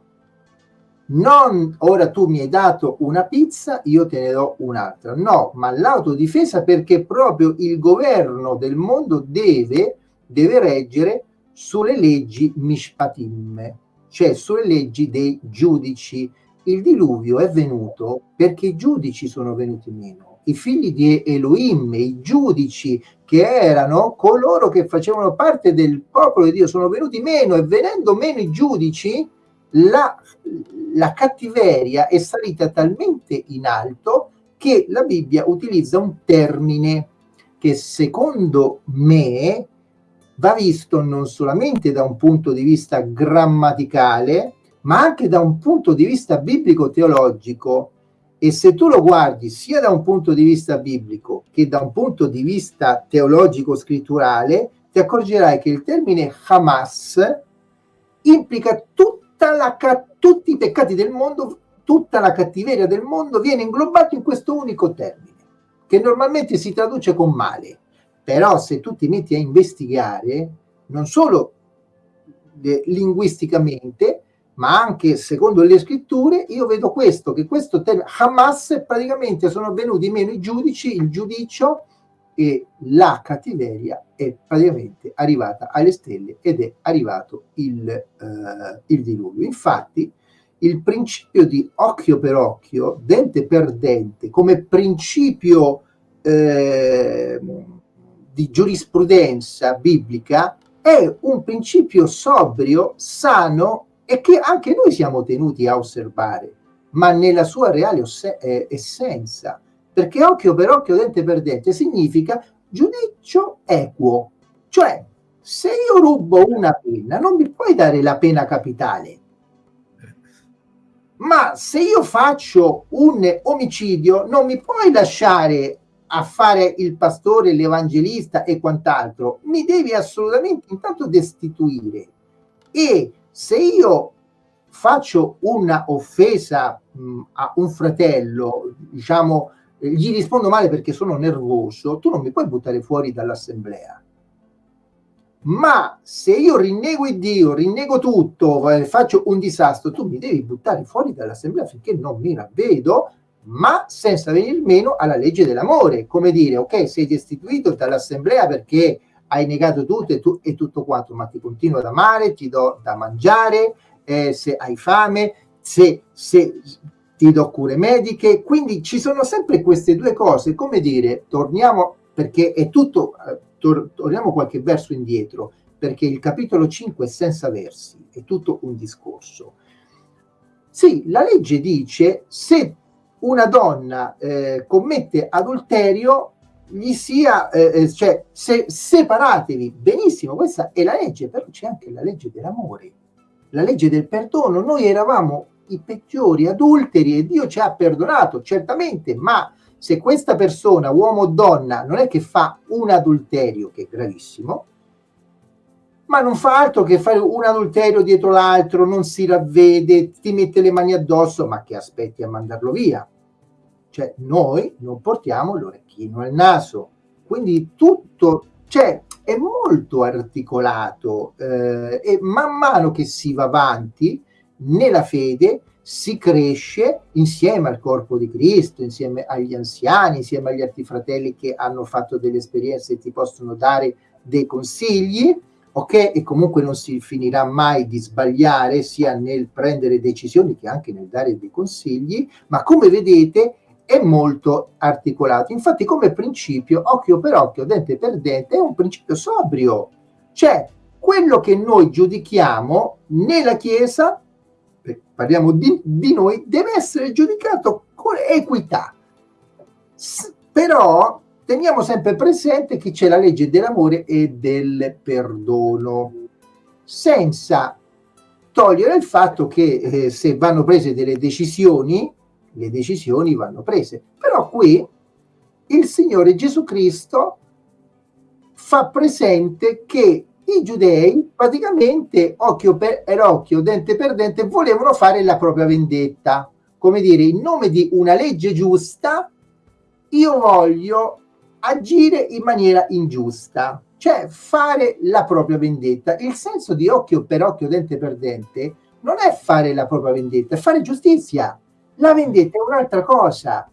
non ora tu mi hai dato una pizza, io te ne do un'altra. No, ma l'autodifesa perché proprio il governo del mondo deve, deve reggere sulle leggi mishpatim, cioè sulle leggi dei giudici. Il diluvio è venuto perché i giudici sono venuti meno. I figli di Elohim, i giudici che erano coloro che facevano parte del popolo di Dio, sono venuti meno e venendo meno i giudici, la, la cattiveria è salita talmente in alto che la Bibbia utilizza un termine che secondo me va visto non solamente da un punto di vista grammaticale, ma anche da un punto di vista biblico-teologico. E se tu lo guardi sia da un punto di vista biblico che da un punto di vista teologico-scritturale, ti accorgerai che il termine Hamas implica tutto la, tutti i peccati del mondo, tutta la cattiveria del mondo viene inglobato in questo unico termine, che normalmente si traduce con male. Però se tu ti metti a investigare, non solo eh, linguisticamente, ma anche secondo le scritture, io vedo questo, che questo termine, Hamas, praticamente sono venuti meno i giudici, il giudicio, e la cattiveria è praticamente arrivata alle stelle ed è arrivato il, uh, il diluvio. Infatti, il principio di occhio per occhio, dente per dente, come principio eh, di giurisprudenza biblica, è un principio sobrio, sano e che anche noi siamo tenuti a osservare, ma nella sua reale eh, essenza perché occhio per occhio, dente per dente significa giudizio equo. Cioè, se io rubo una penna, non mi puoi dare la pena capitale. Ma se io faccio un omicidio, non mi puoi lasciare a fare il pastore, l'evangelista e quant'altro. Mi devi assolutamente intanto destituire. E se io faccio una offesa mh, a un fratello, diciamo, gli rispondo male perché sono nervoso, tu non mi puoi buttare fuori dall'assemblea. Ma se io rinnego il Dio, rinnego tutto, faccio un disastro, tu mi devi buttare fuori dall'assemblea finché non mi ravvedo, ma senza venire meno alla legge dell'amore. Come dire, ok, sei destituito dall'assemblea perché hai negato tutto e, tu, e tutto quanto, ma ti continuo ad amare, ti do da mangiare, eh, se hai fame, se, se ti do cure mediche, quindi ci sono sempre queste due cose, come dire, torniamo, perché è tutto, eh, tor- torniamo qualche verso indietro, perché il capitolo 5 è senza versi, è tutto un discorso. Sì, la legge dice se una donna eh, commette adulterio, gli sia, eh, eh, cioè, se, separatevi, benissimo, questa è la legge, però c'è anche la legge dell'amore, la legge del perdono. Noi eravamo i peggiori adulteri e Dio ci ha perdonato, certamente, ma se questa persona, uomo o donna, non è che fa un adulterio, che è gravissimo, ma non fa altro che fare un adulterio dietro l'altro, non si ravvede, ti mette le mani addosso, ma che aspetti a mandarlo via? Cioè, noi non portiamo l'orecchino al naso. Quindi tutto, cioè, è molto articolato eh, e man mano che si va avanti nella fede si cresce insieme al corpo di Cristo, insieme agli anziani, insieme agli altri fratelli che hanno fatto delle esperienze e ti possono dare dei consigli, ok? E comunque non si finirà mai di sbagliare sia nel prendere decisioni che anche nel dare dei consigli, ma come vedete è molto articolato. Infatti come principio, occhio per occhio, dente per dente, è un principio sobrio. Cioè, quello che noi giudichiamo nella Chiesa parliamo di, di noi, deve essere giudicato con equità. S- però teniamo sempre presente che c'è la legge dell'amore e del perdono, senza togliere il fatto che eh, se vanno prese delle decisioni, le decisioni vanno prese. Però qui il Signore Gesù Cristo fa presente che i giudei praticamente occhio per occhio, dente per dente, volevano fare la propria vendetta. Come dire, in nome di una legge giusta, io voglio agire in maniera ingiusta, cioè fare la propria vendetta. Il senso di occhio per occhio, dente per dente, non è fare la propria vendetta, è fare giustizia. La vendetta è un'altra cosa.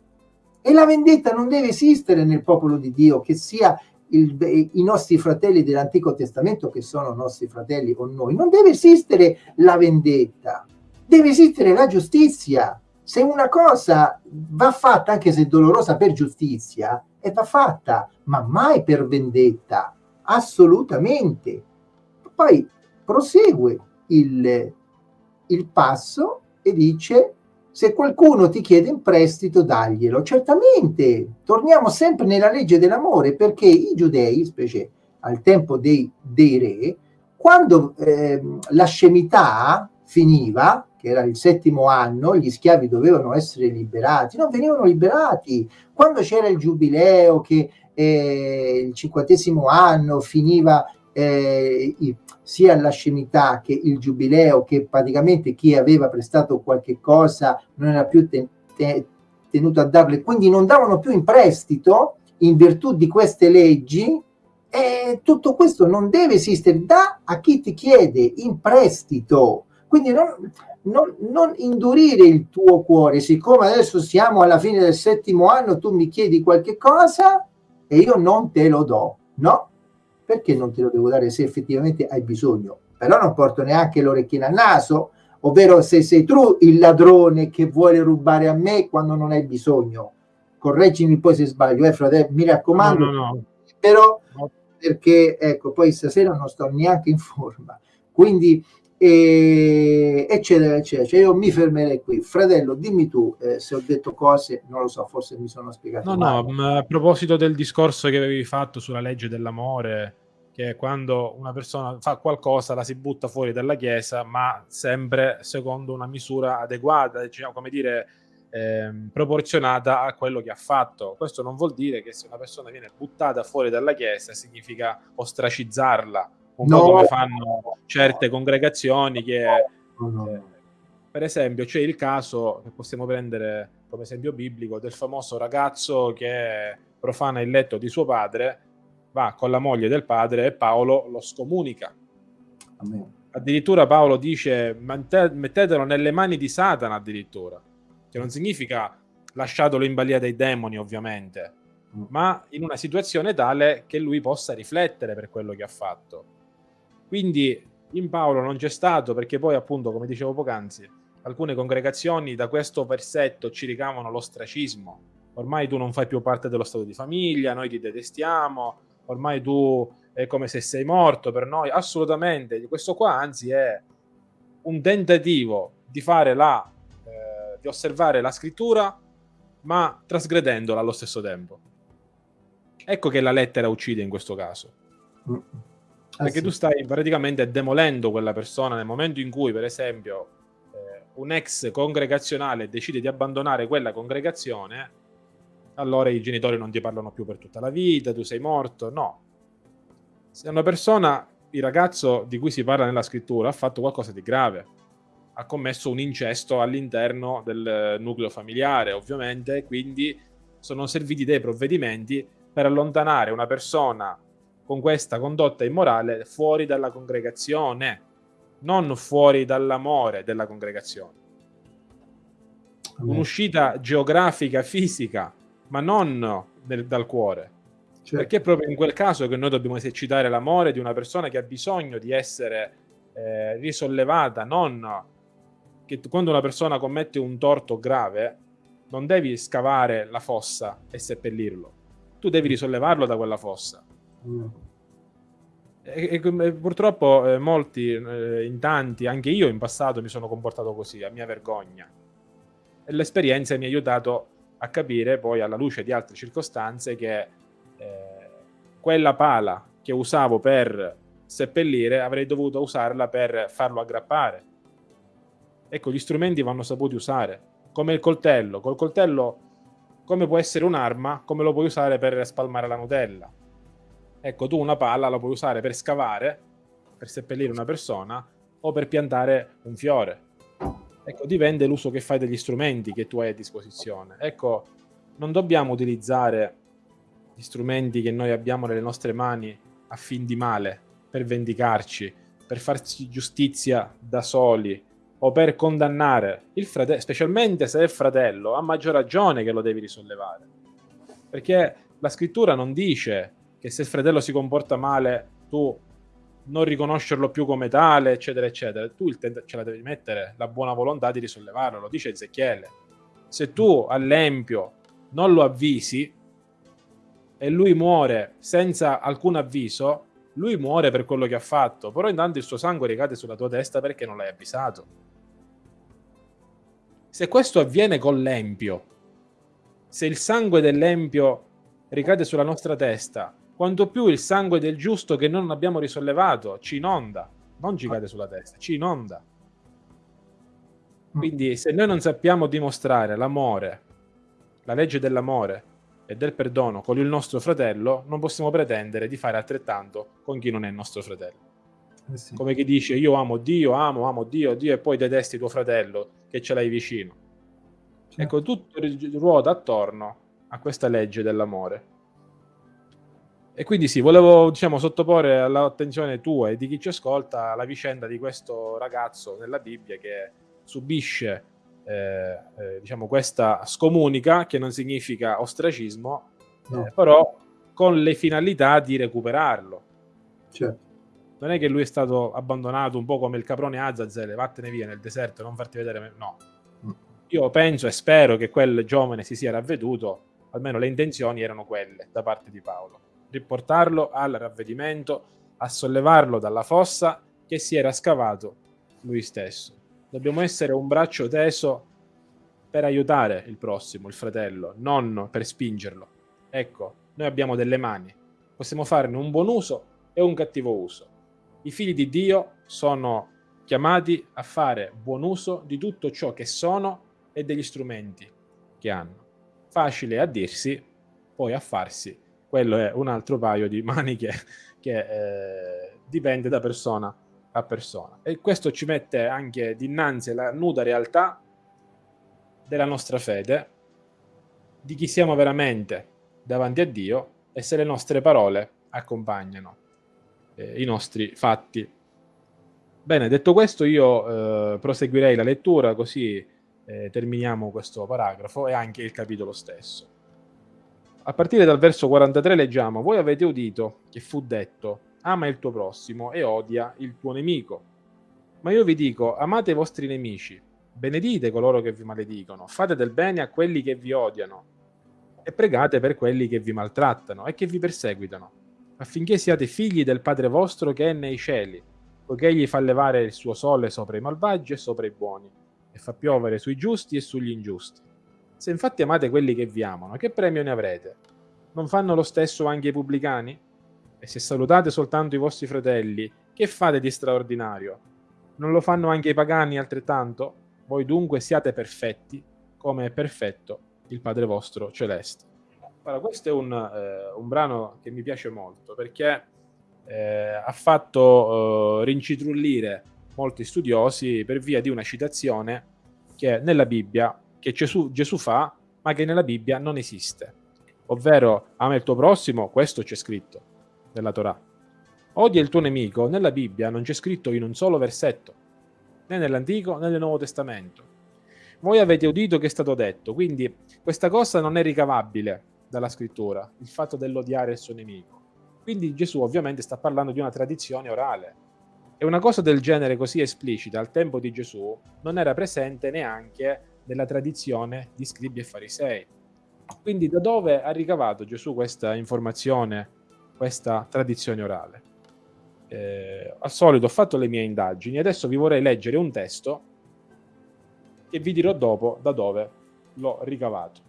E la vendetta non deve esistere nel popolo di Dio, che sia il, i nostri fratelli dell'Antico Testamento, che sono nostri fratelli con noi, non deve esistere la vendetta, deve esistere la giustizia. Se una cosa va fatta, anche se dolorosa, per giustizia, e va fatta, ma mai per vendetta, assolutamente. Poi prosegue il, il passo e dice se qualcuno ti chiede in prestito, daglielo. Certamente, torniamo sempre nella legge dell'amore, perché i giudei, specie al tempo dei, dei re, quando eh, la scemità finiva, che era il settimo anno, gli schiavi dovevano essere liberati, non venivano liberati. Quando c'era il giubileo, che eh, il cinquantesimo anno finiva eh, sia la scemità che il giubileo, che praticamente chi aveva prestato qualche cosa non era più te, te, tenuto a darle, quindi non davano più in prestito in virtù di queste leggi, e tutto questo non deve esistere da a chi ti chiede in prestito. Quindi non, non, non, indurire il tuo cuore, siccome adesso siamo alla fine del settimo anno, tu mi chiedi qualche cosa e io non te lo do. No, perché non te lo devo dare se effettivamente hai bisogno? Però non porto neanche l'orecchina al naso, ovvero se sei tu il ladrone che vuole rubare a me quando non hai bisogno. Correggimi poi se sbaglio, eh fratello, mi raccomando. No, no, no. Però perché ecco, poi stasera non sto neanche in forma. Quindi e, eccetera eccetera. Cioè io mi fermerei qui. Fratello dimmi tu eh, se ho detto cose non lo so forse mi sono spiegato no male. no a proposito del discorso che avevi fatto sulla legge dell'amore che quando una persona fa qualcosa la si butta fuori dalla chiesa ma sempre secondo una misura adeguata diciamo, come dire eh, proporzionata a quello che ha fatto. Questo non vuol dire che se una persona viene buttata fuori dalla chiesa significa ostracizzarla un no. po' come fanno certe congregazioni che, no. eh, per esempio, c'è il caso che possiamo prendere come esempio biblico del famoso ragazzo che profana il letto di suo padre, va con la moglie del padre e Paolo lo scomunica. Amen. Addirittura Paolo dice mettetelo nelle mani di Satana addirittura, che non significa lasciatelo in balia dei demoni ovviamente, mm. ma in una situazione tale che lui possa riflettere per quello che ha fatto. Quindi in Paolo non c'è stato perché poi appunto, come dicevo poc'anzi, alcune congregazioni da questo versetto ci ricavano l'ostracismo. Ormai tu non fai più parte dello stato di famiglia, noi ti detestiamo, ormai tu è come se sei morto per noi. Assolutamente, questo qua anzi è un tentativo di fare la, eh, di osservare la scrittura, ma trasgredendola allo stesso tempo. Ecco che la lettera uccide in questo caso. Ah, Perché sì. tu stai praticamente demolendo quella persona nel momento in cui, per esempio, eh, un ex congregazionale decide di abbandonare quella congregazione, allora i genitori non ti parlano più per tutta la vita, tu sei morto. No. Se una persona, il ragazzo di cui si parla nella scrittura, ha fatto qualcosa di grave, ha commesso un incesto all'interno del nucleo familiare, ovviamente, quindi sono serviti dei provvedimenti per allontanare una persona con questa condotta immorale fuori dalla congregazione, non fuori dall'amore della congregazione. Un'uscita geografica, fisica, ma non del, dal cuore. Certo. Perché è proprio in quel caso che noi dobbiamo esercitare l'amore di una persona che ha bisogno di essere eh, risollevata, non che quando una persona commette un torto grave, non devi scavare la fossa e seppellirlo, tu devi risollevarlo da quella fossa. E, e, purtroppo eh, molti, eh, in tanti, anche io in passato mi sono comportato così, a mia vergogna. E l'esperienza mi ha aiutato a capire poi alla luce di altre circostanze che eh, quella pala che usavo per seppellire avrei dovuto usarla per farlo aggrappare Ecco, gli strumenti vanno saputi usare, come il coltello. Col coltello, come può essere un'arma, come lo puoi usare per spalmare la Nutella. Ecco, tu una palla la puoi usare per scavare, per seppellire una persona, o per piantare un fiore. Ecco, dipende l'uso che fai degli strumenti che tu hai a disposizione. Ecco, non dobbiamo utilizzare gli strumenti che noi abbiamo nelle nostre mani a fin di male, per vendicarci, per farci giustizia da soli, o per condannare il fratello, specialmente se è fratello, a maggior ragione che lo devi risollevare. Perché la scrittura non dice che se il fratello si comporta male, tu non riconoscerlo più come tale, eccetera, eccetera. Tu ce la devi mettere la buona volontà di risollevarlo, lo dice Ezechiele. Se tu all'empio non lo avvisi e lui muore senza alcun avviso, lui muore per quello che ha fatto, però intanto il suo sangue ricade sulla tua testa perché non l'hai avvisato. Se questo avviene con l'empio, se il sangue dell'empio ricade sulla nostra testa, quanto più il sangue del giusto che non abbiamo risollevato ci inonda, non ci cade sulla testa, ci inonda. Quindi se noi non sappiamo dimostrare l'amore, la legge dell'amore e del perdono con il nostro fratello, non possiamo pretendere di fare altrettanto con chi non è il nostro fratello. Eh sì. Come chi dice io amo Dio, amo, amo Dio, Dio e poi detesti tuo fratello che ce l'hai vicino. Certo. Ecco, tutto ruota attorno a questa legge dell'amore. E quindi sì, volevo diciamo, sottoporre all'attenzione tua e di chi ci ascolta la vicenda di questo ragazzo nella Bibbia che subisce eh, eh, diciamo, questa scomunica, che non significa ostracismo, no. eh, però con le finalità di recuperarlo. Certo non è che lui è stato abbandonato un po' come il caprone Azazel, vattene via nel deserto, non farti vedere. No. Mm. Io penso e spero che quel giovane si sia ravveduto, almeno le intenzioni erano quelle da parte di Paolo. Riportarlo al ravvedimento, a sollevarlo dalla fossa che si era scavato lui stesso. Dobbiamo essere un braccio teso per aiutare il prossimo, il fratello, non per spingerlo. Ecco, noi abbiamo delle mani, possiamo farne un buon uso e un cattivo uso i figli di Dio sono chiamati a fare buon uso di tutto ciò che sono e degli strumenti che hanno. Facile a dirsi, poi a farsi. Quello è un altro paio di maniche che eh, dipende da persona a persona. E questo ci mette anche dinanzi alla nuda realtà della nostra fede, di chi siamo veramente davanti a Dio e se le nostre parole accompagnano eh, i nostri fatti. Bene, detto questo io eh, proseguirei la lettura così eh, terminiamo questo paragrafo e anche il capitolo stesso. A partire dal verso 43 leggiamo, voi avete udito che fu detto, ama il tuo prossimo e odia il tuo nemico. Ma io vi dico, amate i vostri nemici, benedite coloro che vi maledicono, fate del bene a quelli che vi odiano e pregate per quelli che vi maltrattano e che vi perseguitano, affinché siate figli del Padre vostro che è nei cieli, poiché egli fa levare il suo sole sopra i malvagi e sopra i buoni, e fa piovere sui giusti e sugli ingiusti. Se infatti amate quelli che vi amano, che premio ne avrete? Non fanno lo stesso anche i pubblicani? E se salutate soltanto i vostri fratelli, che fate di straordinario? Non lo fanno anche i pagani altrettanto? Voi dunque siate perfetti, come è perfetto il Padre vostro celeste. Allora, questo è un, eh, un brano che mi piace molto perché eh, ha fatto eh, rincitrullire molti studiosi per via di una citazione che nella Bibbia che Gesù, Gesù fa, ma che nella Bibbia non esiste. Ovvero, ama il tuo prossimo, questo c'è scritto nella Torah. Odia il tuo nemico, nella Bibbia non c'è scritto in un solo versetto, né nell'Antico né nel Nuovo Testamento. Voi avete udito che è stato detto, quindi questa cosa non è ricavabile dalla scrittura, il fatto dell'odiare il suo nemico. Quindi Gesù ovviamente sta parlando di una tradizione orale. E una cosa del genere così esplicita al tempo di Gesù non era presente neanche della tradizione di scribi e farisei. Quindi da dove ha ricavato Gesù questa informazione, questa tradizione orale? Eh, al solito ho fatto le mie indagini, adesso vi vorrei leggere un testo che vi dirò dopo da dove l'ho ricavato.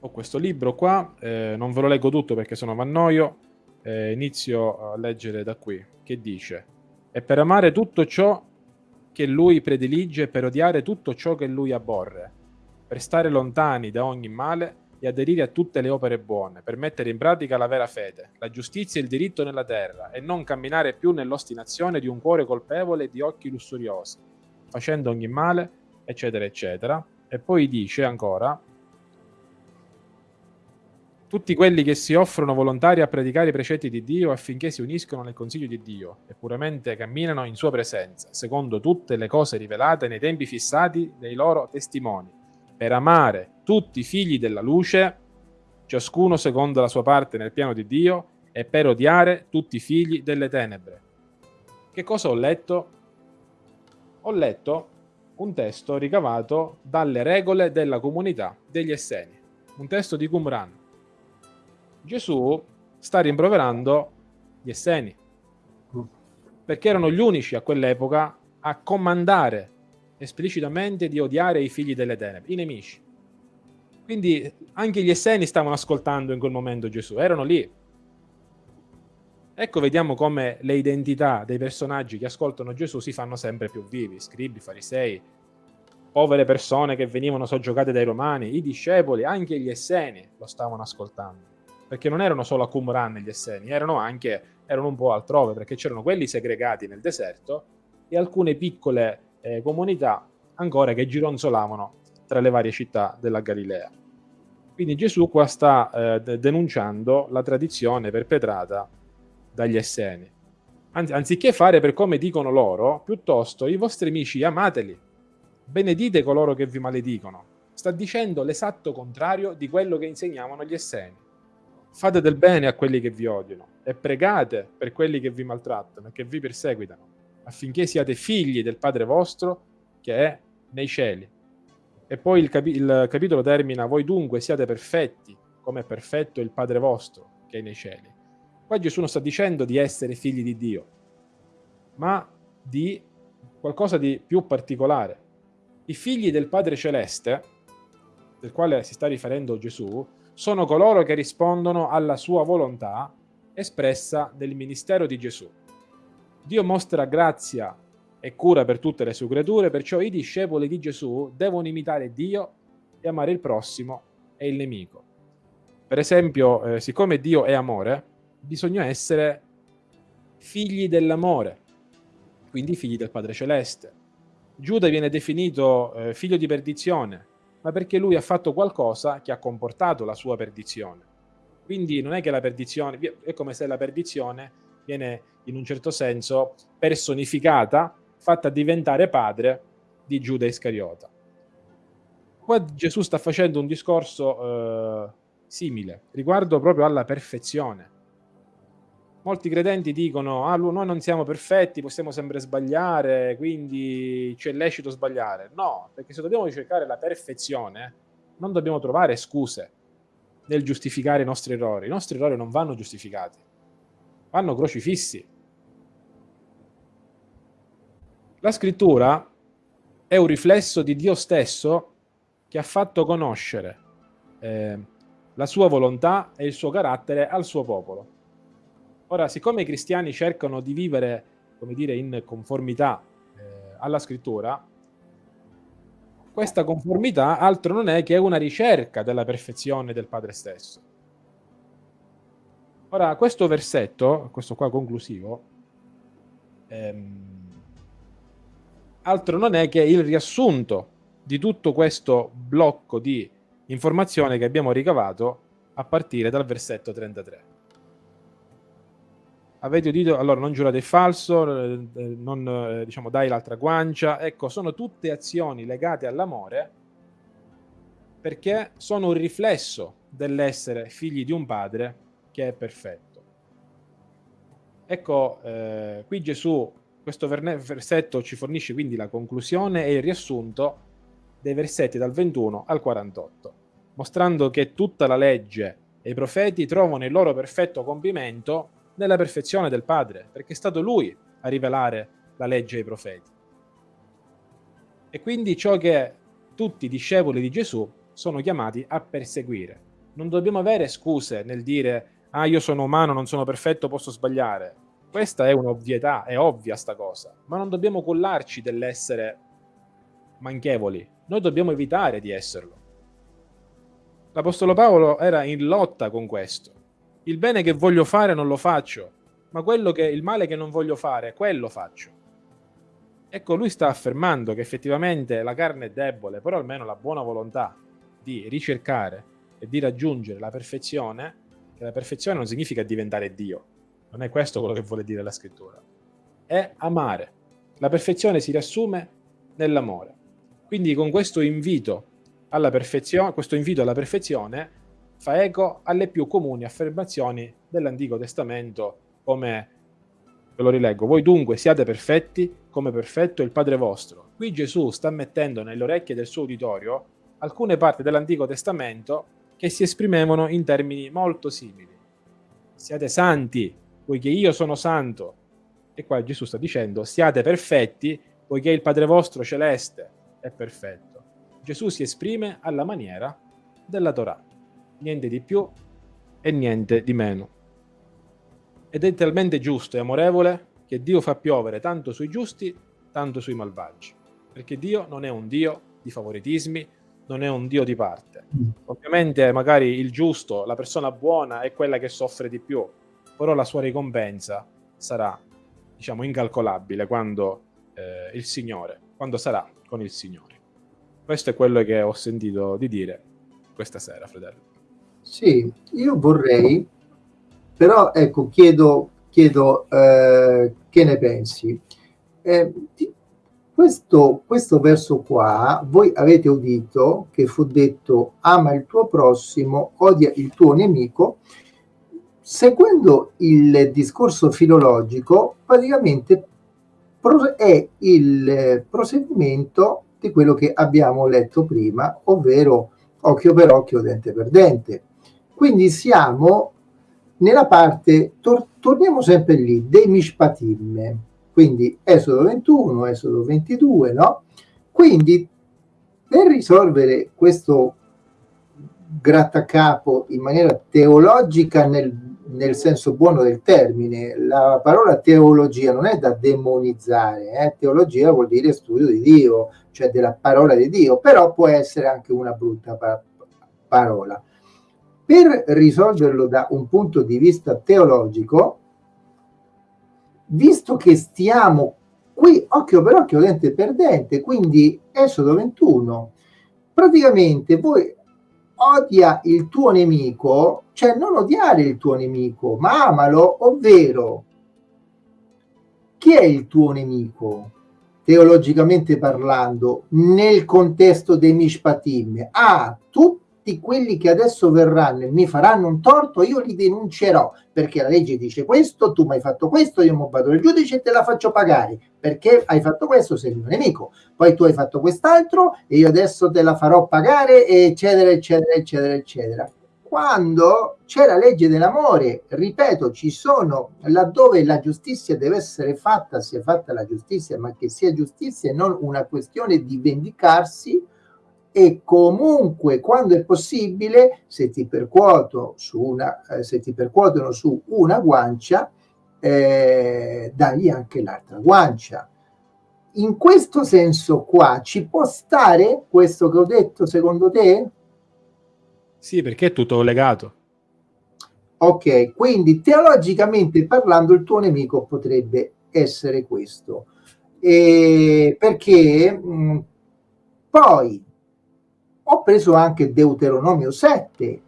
Ho questo libro qua, eh, non ve lo leggo tutto perché se no mi annoio, eh, inizio a leggere da qui, che dice, e per amare tutto ciò che lui predilige per odiare tutto ciò che lui abborre, per stare lontani da ogni male e aderire a tutte le opere buone, per mettere in pratica la vera fede, la giustizia e il diritto nella terra, e non camminare più nell'ostinazione di un cuore colpevole e di occhi lussuriosi, facendo ogni male, eccetera, eccetera. E poi dice ancora, tutti quelli che si offrono volontari a predicare i precetti di Dio affinché si uniscono nel consiglio di Dio e puramente camminano in sua presenza, secondo tutte le cose rivelate nei tempi fissati dei loro testimoni, per amare tutti i figli della luce, ciascuno secondo la sua parte nel piano di Dio, e per odiare tutti i figli delle tenebre. Che cosa ho letto? Ho letto un testo ricavato dalle regole della comunità degli Esseni, un testo di Qumran Gesù sta rimproverando gli Esseni, perché erano gli unici a quell'epoca a comandare esplicitamente di odiare i figli delle tenebre, i nemici. Quindi anche gli Esseni stavano ascoltando in quel momento Gesù, erano lì. Ecco, vediamo come le identità dei personaggi che ascoltano Gesù si fanno sempre più vivi, scribi, farisei, povere persone che venivano soggiogate dai romani, i discepoli, anche gli Esseni lo stavano ascoltando perché non erano solo a Qumran gli Esseni, erano anche erano un po' altrove, perché c'erano quelli segregati nel deserto e alcune piccole eh, comunità ancora che gironzolavano tra le varie città della Galilea. Quindi Gesù qua sta eh, denunciando la tradizione perpetrata dagli Esseni. Anzi, anziché fare per come dicono loro, piuttosto i vostri amici amateli, benedite coloro che vi maledicono. Sta dicendo l'esatto contrario di quello che insegnavano gli Esseni fate del bene a quelli che vi odiano e pregate per quelli che vi maltrattano e che vi perseguitano, affinché siate figli del Padre vostro che è nei cieli. E poi il, capi- il capitolo termina, voi dunque siate perfetti, come è perfetto il Padre vostro che è nei cieli. Qua Gesù non sta dicendo di essere figli di Dio, ma di qualcosa di più particolare. I figli del Padre Celeste, del quale si sta riferendo Gesù, sono coloro che rispondono alla sua volontà espressa nel ministero di Gesù. Dio mostra grazia e cura per tutte le sue creature, perciò i discepoli di Gesù devono imitare Dio e amare il prossimo e il nemico. Per esempio, eh, siccome Dio è amore, bisogna essere figli dell'amore, quindi figli del Padre Celeste. Giuda viene definito eh, figlio di perdizione, ma perché lui ha fatto qualcosa che ha comportato la sua perdizione. Quindi non è che la perdizione, è come se la perdizione viene in un certo senso personificata, fatta diventare padre di Giuda Iscariota. Qua Gesù sta facendo un discorso eh, simile, riguardo proprio alla perfezione. Molti credenti dicono, ah, noi non siamo perfetti, possiamo sempre sbagliare, quindi c'è lecito sbagliare. No, perché se dobbiamo ricercare la perfezione, non dobbiamo trovare scuse nel giustificare i nostri errori. I nostri errori non vanno giustificati, vanno crocifissi. La scrittura è un riflesso di Dio stesso che ha fatto conoscere eh, la sua volontà e il suo carattere al suo popolo. Ora, siccome i cristiani cercano di vivere, come dire, in conformità eh, alla scrittura, questa conformità altro non è che una ricerca della perfezione del Padre stesso. Ora, questo versetto, questo qua conclusivo, ehm, altro non è che il riassunto di tutto questo blocco di informazione che abbiamo ricavato a partire dal versetto 33. Avete udito, allora non giurate il falso, eh, non eh, diciamo dai l'altra guancia, ecco, sono tutte azioni legate all'amore perché sono un riflesso dell'essere figli di un padre che è perfetto. Ecco, eh, qui Gesù, questo versetto ci fornisce quindi la conclusione e il riassunto dei versetti dal 21 al 48 mostrando che tutta la legge e i profeti trovano il loro perfetto compimento nella perfezione del Padre, perché è stato Lui a rivelare la legge ai profeti. E quindi ciò che tutti i discepoli di Gesù sono chiamati a perseguire. Non dobbiamo avere scuse nel dire ah io sono umano, non sono perfetto, posso sbagliare. Questa è un'ovvietà, è ovvia sta cosa, ma non dobbiamo collarci dell'essere manchevoli. Noi dobbiamo evitare di esserlo. L'Apostolo Paolo era in lotta con questo. Il bene che voglio fare non lo faccio, ma quello che, il male che non voglio fare, quello faccio. Ecco, lui sta affermando che effettivamente la carne è debole, però almeno la buona volontà di ricercare e di raggiungere la perfezione, che la perfezione non significa diventare Dio, non è questo quello che vuole dire la scrittura, è amare. La perfezione si riassume nell'amore. Quindi con questo invito alla perfezione, questo invito alla perfezione fa eco alle più comuni affermazioni dell'Antico Testamento come, ve lo rileggo, voi dunque siate perfetti come perfetto il Padre vostro. Qui Gesù sta mettendo nelle orecchie del suo uditorio alcune parti dell'Antico Testamento che si esprimevano in termini molto simili. Siate santi, poiché io sono santo. E qua Gesù sta dicendo, siate perfetti, poiché il Padre vostro celeste è perfetto. Gesù si esprime alla maniera della Torah, niente di più e niente di meno. Ed è talmente giusto e amorevole che Dio fa piovere tanto sui giusti, tanto sui malvagi, perché Dio non è un Dio di favoritismi, non è un Dio di parte. Ovviamente magari il giusto, la persona buona è quella che soffre di più, però la sua ricompensa sarà, diciamo, incalcolabile quando eh, il Signore, quando sarà con il Signore. Questo è quello che ho sentito di dire questa sera, Fratello. Sì, io vorrei, però ecco, chiedo, chiedo eh, che ne pensi. Eh, questo, questo verso qua, voi avete udito che fu detto ama il tuo prossimo, odia il tuo nemico, seguendo il discorso filologico, praticamente è il proseguimento di quello che abbiamo letto prima, ovvero occhio per occhio, dente per dente. Quindi siamo nella parte, tor torniamo sempre lì, dei mishpatim, quindi Esodo 21, Esodo 22, no? Quindi per risolvere questo grattacapo in maniera teologica nel nel senso buono del termine. La parola teologia non è da demonizzare, eh? teologia vuol dire studio di Dio, cioè della parola di Dio, però può essere anche una brutta pa parola. Per risolverlo da un punto di vista teologico, visto che stiamo qui occhio per occhio, dente per dente, quindi Esodo 21, praticamente voi odia il tuo nemico, cioè non odiare il tuo nemico, ma amalo, ovvero chi è il tuo nemico? Teologicamente parlando, nel contesto dei Mishpatim, ah, tutti tutti quelli che adesso verranno e mi faranno un torto, io li denuncerò perché la legge dice questo, tu mi hai fatto questo, io mi vado al giudice e te la faccio pagare perché hai fatto questo, sei il mio nemico, poi tu hai fatto quest'altro e io adesso te la farò pagare, eccetera, eccetera, eccetera, eccetera. Quando c'è la legge dell'amore, ripeto, ci sono laddove la giustizia deve essere fatta, sia fatta la giustizia, ma che sia giustizia e non una questione di vendicarsi, e comunque quando è possibile se ti percuoto su una eh, se ti percuotono su una guancia eh, dagli anche l'altra guancia in questo senso qua ci può stare questo che ho detto secondo te? Sì, perché è tutto legato. Ok, quindi teologicamente parlando il tuo nemico potrebbe essere questo. E perché mh, poi ho preso anche Deuteronomio 7,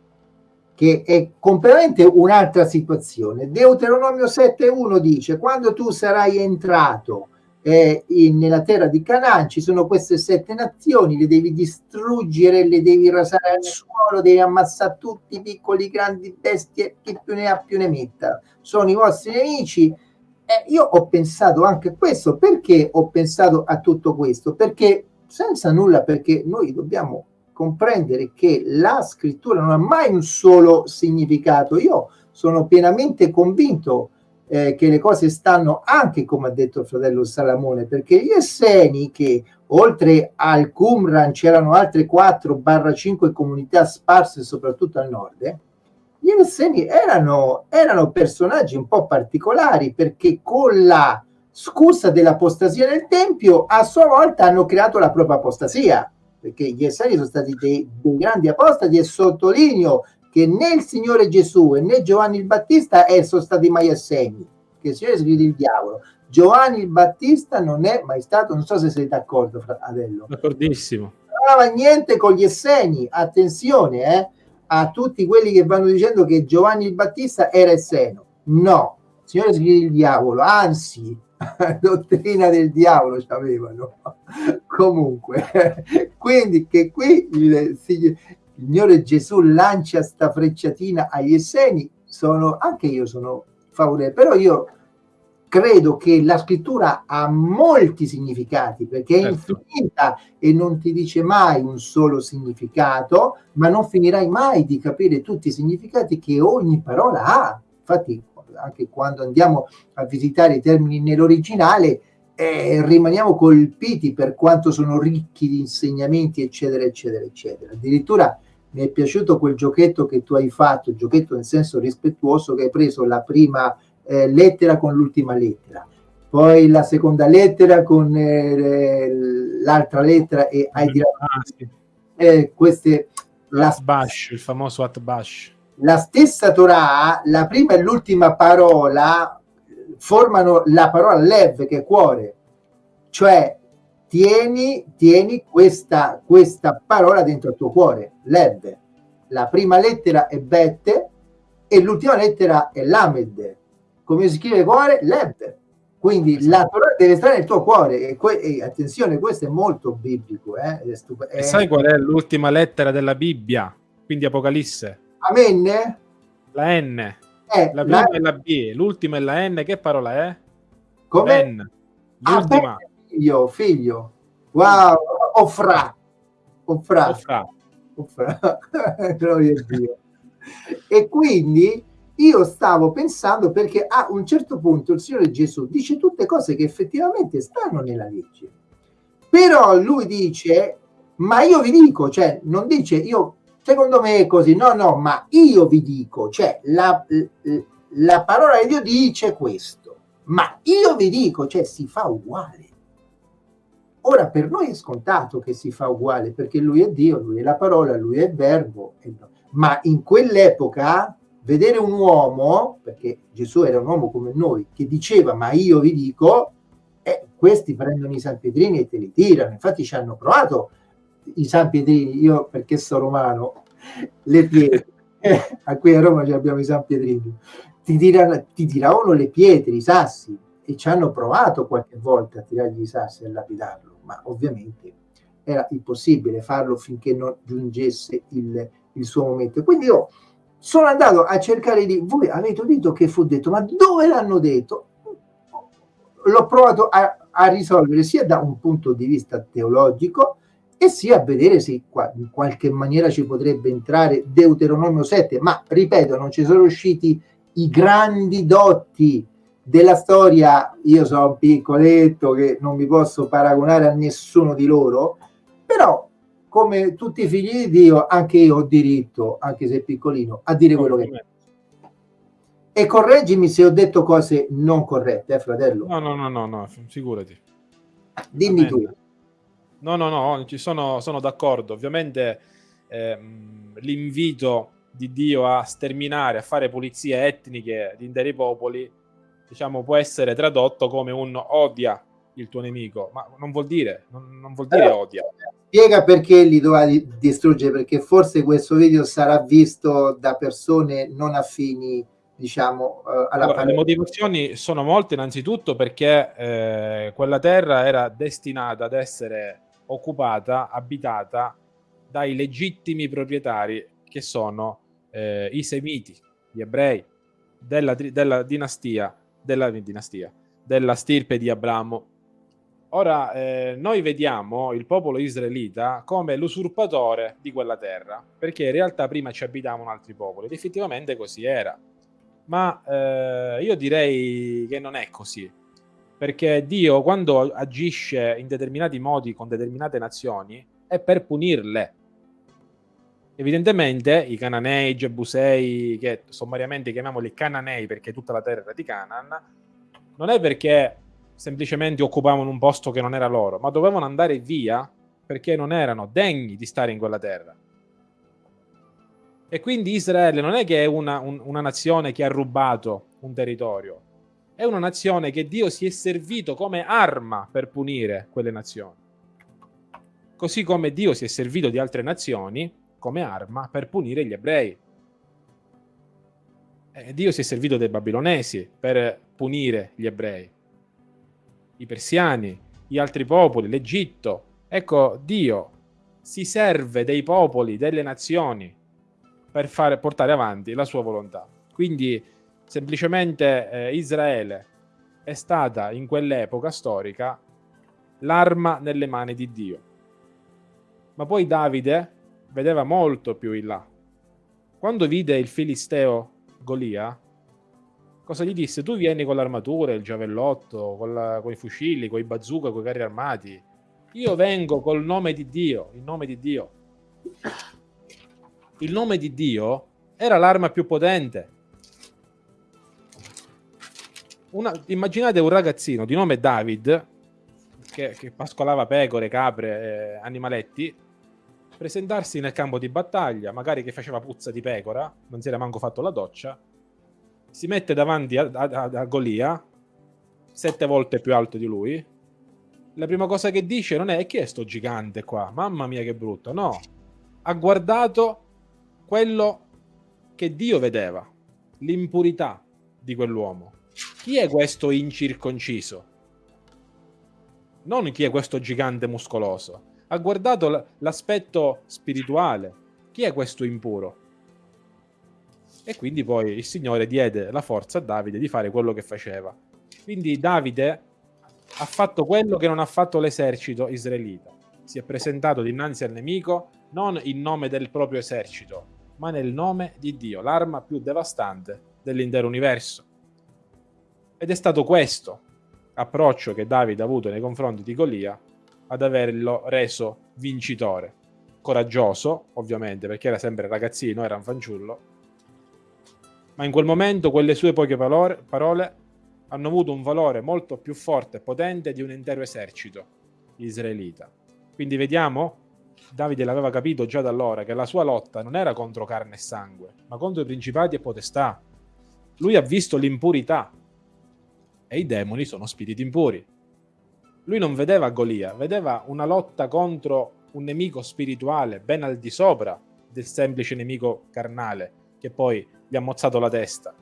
che è completamente un'altra situazione. Deuteronomio 7.1 dice, quando tu sarai entrato eh, in, nella terra di Canaan, ci sono queste sette nazioni, le devi distruggere, le devi rasare al suolo, devi ammazzare tutti i piccoli, grandi bestie, chi più ne ha più ne metta. Sono i vostri nemici. Eh, io ho pensato anche a questo. Perché ho pensato a tutto questo? Perché senza nulla, perché noi dobbiamo comprendere che la scrittura non ha mai un solo significato. Io sono pienamente convinto eh, che le cose stanno anche come ha detto il fratello Salamone, perché gli Esseni che oltre al Qumran c'erano altre 4-5 comunità sparse soprattutto al nord, eh, gli Esseni erano, erano personaggi un po' particolari perché con la scusa dell'apostasia nel Tempio a sua volta hanno creato la propria apostasia perché gli esseri sono stati dei, dei grandi apostati e sottolineo che né il Signore Gesù né Giovanni il Battista sono stati mai assegni, che il Signore scrive il diavolo. Giovanni il Battista non è mai stato, non so se sei d'accordo, Adello. D'accordissimo. Non aveva niente con gli esseni, attenzione eh, a tutti quelli che vanno dicendo che Giovanni il Battista era esseno. No, il Signore scrive il diavolo, anzi, dottrina del diavolo ci avevano comunque quindi che qui il, Signore Gesù lancia sta frecciatina agli Esseni sono anche io sono favorevole però io credo che la scrittura ha molti significati perché è certo. infinita e non ti dice mai un solo significato ma non finirai mai di capire tutti i significati che ogni parola ha infatti anche quando andiamo a visitare i termini nell'originale, eh, rimaniamo colpiti per quanto sono ricchi di insegnamenti, eccetera, eccetera, eccetera. Addirittura mi è piaciuto quel giochetto che tu hai fatto, il giochetto nel senso rispettuoso, che hai preso la prima eh, lettera con l'ultima lettera, poi la seconda lettera con eh, l'altra lettera e hai ah, sì. eh, queste... La, bash, il famoso Atbash la stessa Torah, la prima e l'ultima parola formano la parola lev, che è cuore, cioè tieni, tieni questa, questa parola dentro il tuo cuore, lev. La prima lettera è bet e l'ultima lettera è lamed. Come si scrive cuore? Lev. Quindi la Torah deve stare nel tuo cuore e, e attenzione, questo è molto biblico. Eh? È è... E sai qual è l'ultima lettera della Bibbia? Quindi Apocalisse? Amen? La N. Eh, la prima la... è la B, l'ultima è la N. Che parola è? Come? N. L'ultima. Ah, figlio, figlio. Wow, Ofra. Ofra. Ofra. Ofra. Gloria a Dio. e quindi io stavo pensando perché a un certo punto il Signore Gesù dice tutte cose che effettivamente stanno nella legge. Però lui dice, ma io vi dico, cioè non dice io Secondo me è così, no, no, ma io vi dico, cioè la, la parola di Dio dice questo, ma io vi dico, cioè si fa uguale. Ora per noi è scontato che si fa uguale perché lui è Dio, lui è la parola, lui è il verbo, ma in quell'epoca vedere un uomo, perché Gesù era un uomo come noi, che diceva ma io vi dico, eh, questi prendono i San Pietrini e te li tirano, infatti ci hanno provato i San Pietrini, io perché sono romano, le pietre, a qui a Roma abbiamo i San Pietrini, ti, tirano, ti tiravano le pietre, i sassi, e ci hanno provato qualche volta a tirargli i sassi e a lapidarlo, ma ovviamente era impossibile farlo finché non giungesse il, il suo momento. Quindi io sono andato a cercare di... Voi avete udito che fu detto, ma dove l'hanno detto? L'ho provato a, a risolvere sia da un punto di vista teologico e sia a vedere se in qualche maniera ci potrebbe entrare Deuteronomio 7, ma ripeto, non ci sono usciti i grandi dotti della storia, io sono un piccoletto che non mi posso paragonare a nessuno di loro, però come tutti i figli di Dio, anche io ho diritto, anche se piccolino, a dire quello che. E correggimi se ho detto cose non corrette, eh, fratello. No, no, no, no, no figurati. Dimmi tu. No, no, no, ci sono, sono d'accordo. Ovviamente ehm, l'invito di Dio a sterminare, a fare pulizie etniche di interi popoli, diciamo, può essere tradotto come un odia il tuo nemico, ma non vuol dire, non, non vuol dire odia. Spiega perché li doveva distruggere, perché forse questo video sarà visto da persone non affini diciamo alla allora, le motivazioni sono molte innanzitutto perché eh, quella terra era destinata ad essere occupata, abitata dai legittimi proprietari che sono eh, i semiti, gli ebrei della, della dinastia, della dinastia, della stirpe di Abramo. Ora, eh, noi vediamo il popolo israelita come l'usurpatore di quella terra, perché in realtà prima ci abitavano altri popoli, ed effettivamente così era. Ma eh, io direi che non è così perché Dio quando agisce in determinati modi con determinate nazioni è per punirle. Evidentemente i Cananei, i Gebusei, che sommariamente chiamiamoli Cananei perché tutta la terra era di Canaan, non è perché semplicemente occupavano un posto che non era loro, ma dovevano andare via perché non erano degni di stare in quella terra. E quindi Israele non è che è una, un, una nazione che ha rubato un territorio, è una nazione che Dio si è servito come arma per punire quelle nazioni. Così come Dio si è servito di altre nazioni come arma per punire gli ebrei. E Dio si è servito dei babilonesi per punire gli ebrei, i persiani, gli altri popoli, l'Egitto. Ecco, Dio si serve dei popoli, delle nazioni per fare, portare avanti la sua volontà. Quindi semplicemente eh, Israele è stata in quell'epoca storica l'arma nelle mani di Dio. Ma poi Davide vedeva molto più in là. Quando vide il filisteo Golia, cosa gli disse? Tu vieni con l'armatura, il giavellotto, con, la, con i fucili, con i bazooka, con i carri armati. Io vengo col nome di Dio, il nome di Dio. Il nome di Dio era l'arma più potente una, immaginate un ragazzino di nome David che, che pascolava pecore, capre, eh, animaletti presentarsi nel campo di battaglia, magari che faceva puzza di pecora, non si era manco fatto la doccia, si mette davanti a, a, a Golia, sette volte più alto di lui. La prima cosa che dice non è chi è sto gigante qua, mamma mia che brutto, no. Ha guardato quello che Dio vedeva, l'impurità di quell'uomo. Chi è questo incirconciso? Non chi è questo gigante muscoloso. Ha guardato l'aspetto spirituale. Chi è questo impuro? E quindi poi il Signore diede la forza a Davide di fare quello che faceva. Quindi Davide ha fatto quello che non ha fatto l'esercito israelita. Si è presentato dinanzi al nemico non in nome del proprio esercito, ma nel nome di Dio, l'arma più devastante dell'intero universo. Ed è stato questo approccio che Davide ha avuto nei confronti di Golia ad averlo reso vincitore. Coraggioso, ovviamente, perché era sempre ragazzino, era un fanciullo, ma in quel momento quelle sue poche parole, parole hanno avuto un valore molto più forte e potente di un intero esercito israelita. Quindi vediamo, Davide l'aveva capito già da allora che la sua lotta non era contro carne e sangue, ma contro i principati e potestà. Lui ha visto l'impurità e i demoni sono spiriti impuri. Lui non vedeva Golia, vedeva una lotta contro un nemico spirituale ben al di sopra del semplice nemico carnale che poi gli ha mozzato la testa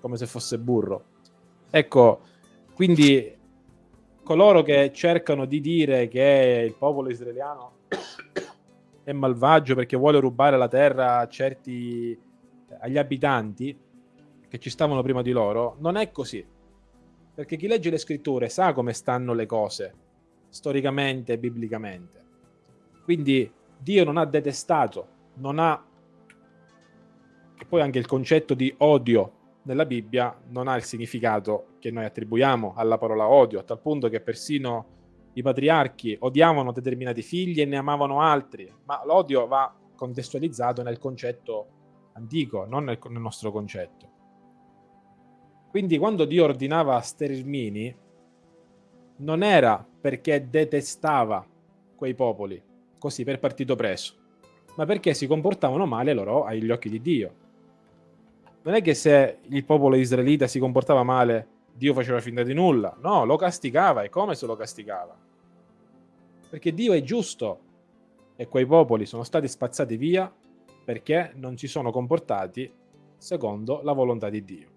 come se fosse burro. Ecco, quindi coloro che cercano di dire che il popolo israeliano è malvagio perché vuole rubare la terra a certi, agli abitanti che ci stavano prima di loro, non è così. Perché chi legge le scritture sa come stanno le cose, storicamente e biblicamente. Quindi Dio non ha detestato, non ha... E poi anche il concetto di odio nella Bibbia non ha il significato che noi attribuiamo alla parola odio, a tal punto che persino i patriarchi odiavano determinati figli e ne amavano altri, ma l'odio va contestualizzato nel concetto antico, non nel, nel nostro concetto. Quindi quando Dio ordinava stermini, non era perché detestava quei popoli, così per partito preso, ma perché si comportavano male loro agli occhi di Dio. Non è che se il popolo israelita si comportava male Dio faceva finta di nulla. No, lo castigava. E come se lo castigava? Perché Dio è giusto e quei popoli sono stati spazzati via perché non si sono comportati secondo la volontà di Dio.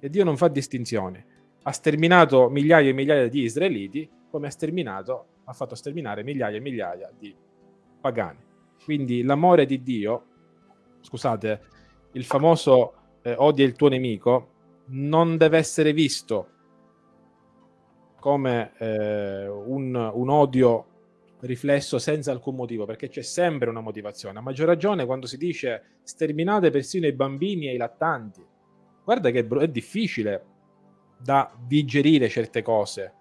E Dio non fa distinzioni. Ha sterminato migliaia e migliaia di israeliti come ha sterminato, ha fatto sterminare migliaia e migliaia di pagani. Quindi l'amore di Dio, scusate, il famoso eh, odia il tuo nemico, non deve essere visto come eh, un, un, odio riflesso senza alcun motivo, perché c'è sempre una motivazione. A maggior ragione quando si dice sterminate persino i bambini e i lattanti. Guarda che è difficile da digerire certe cose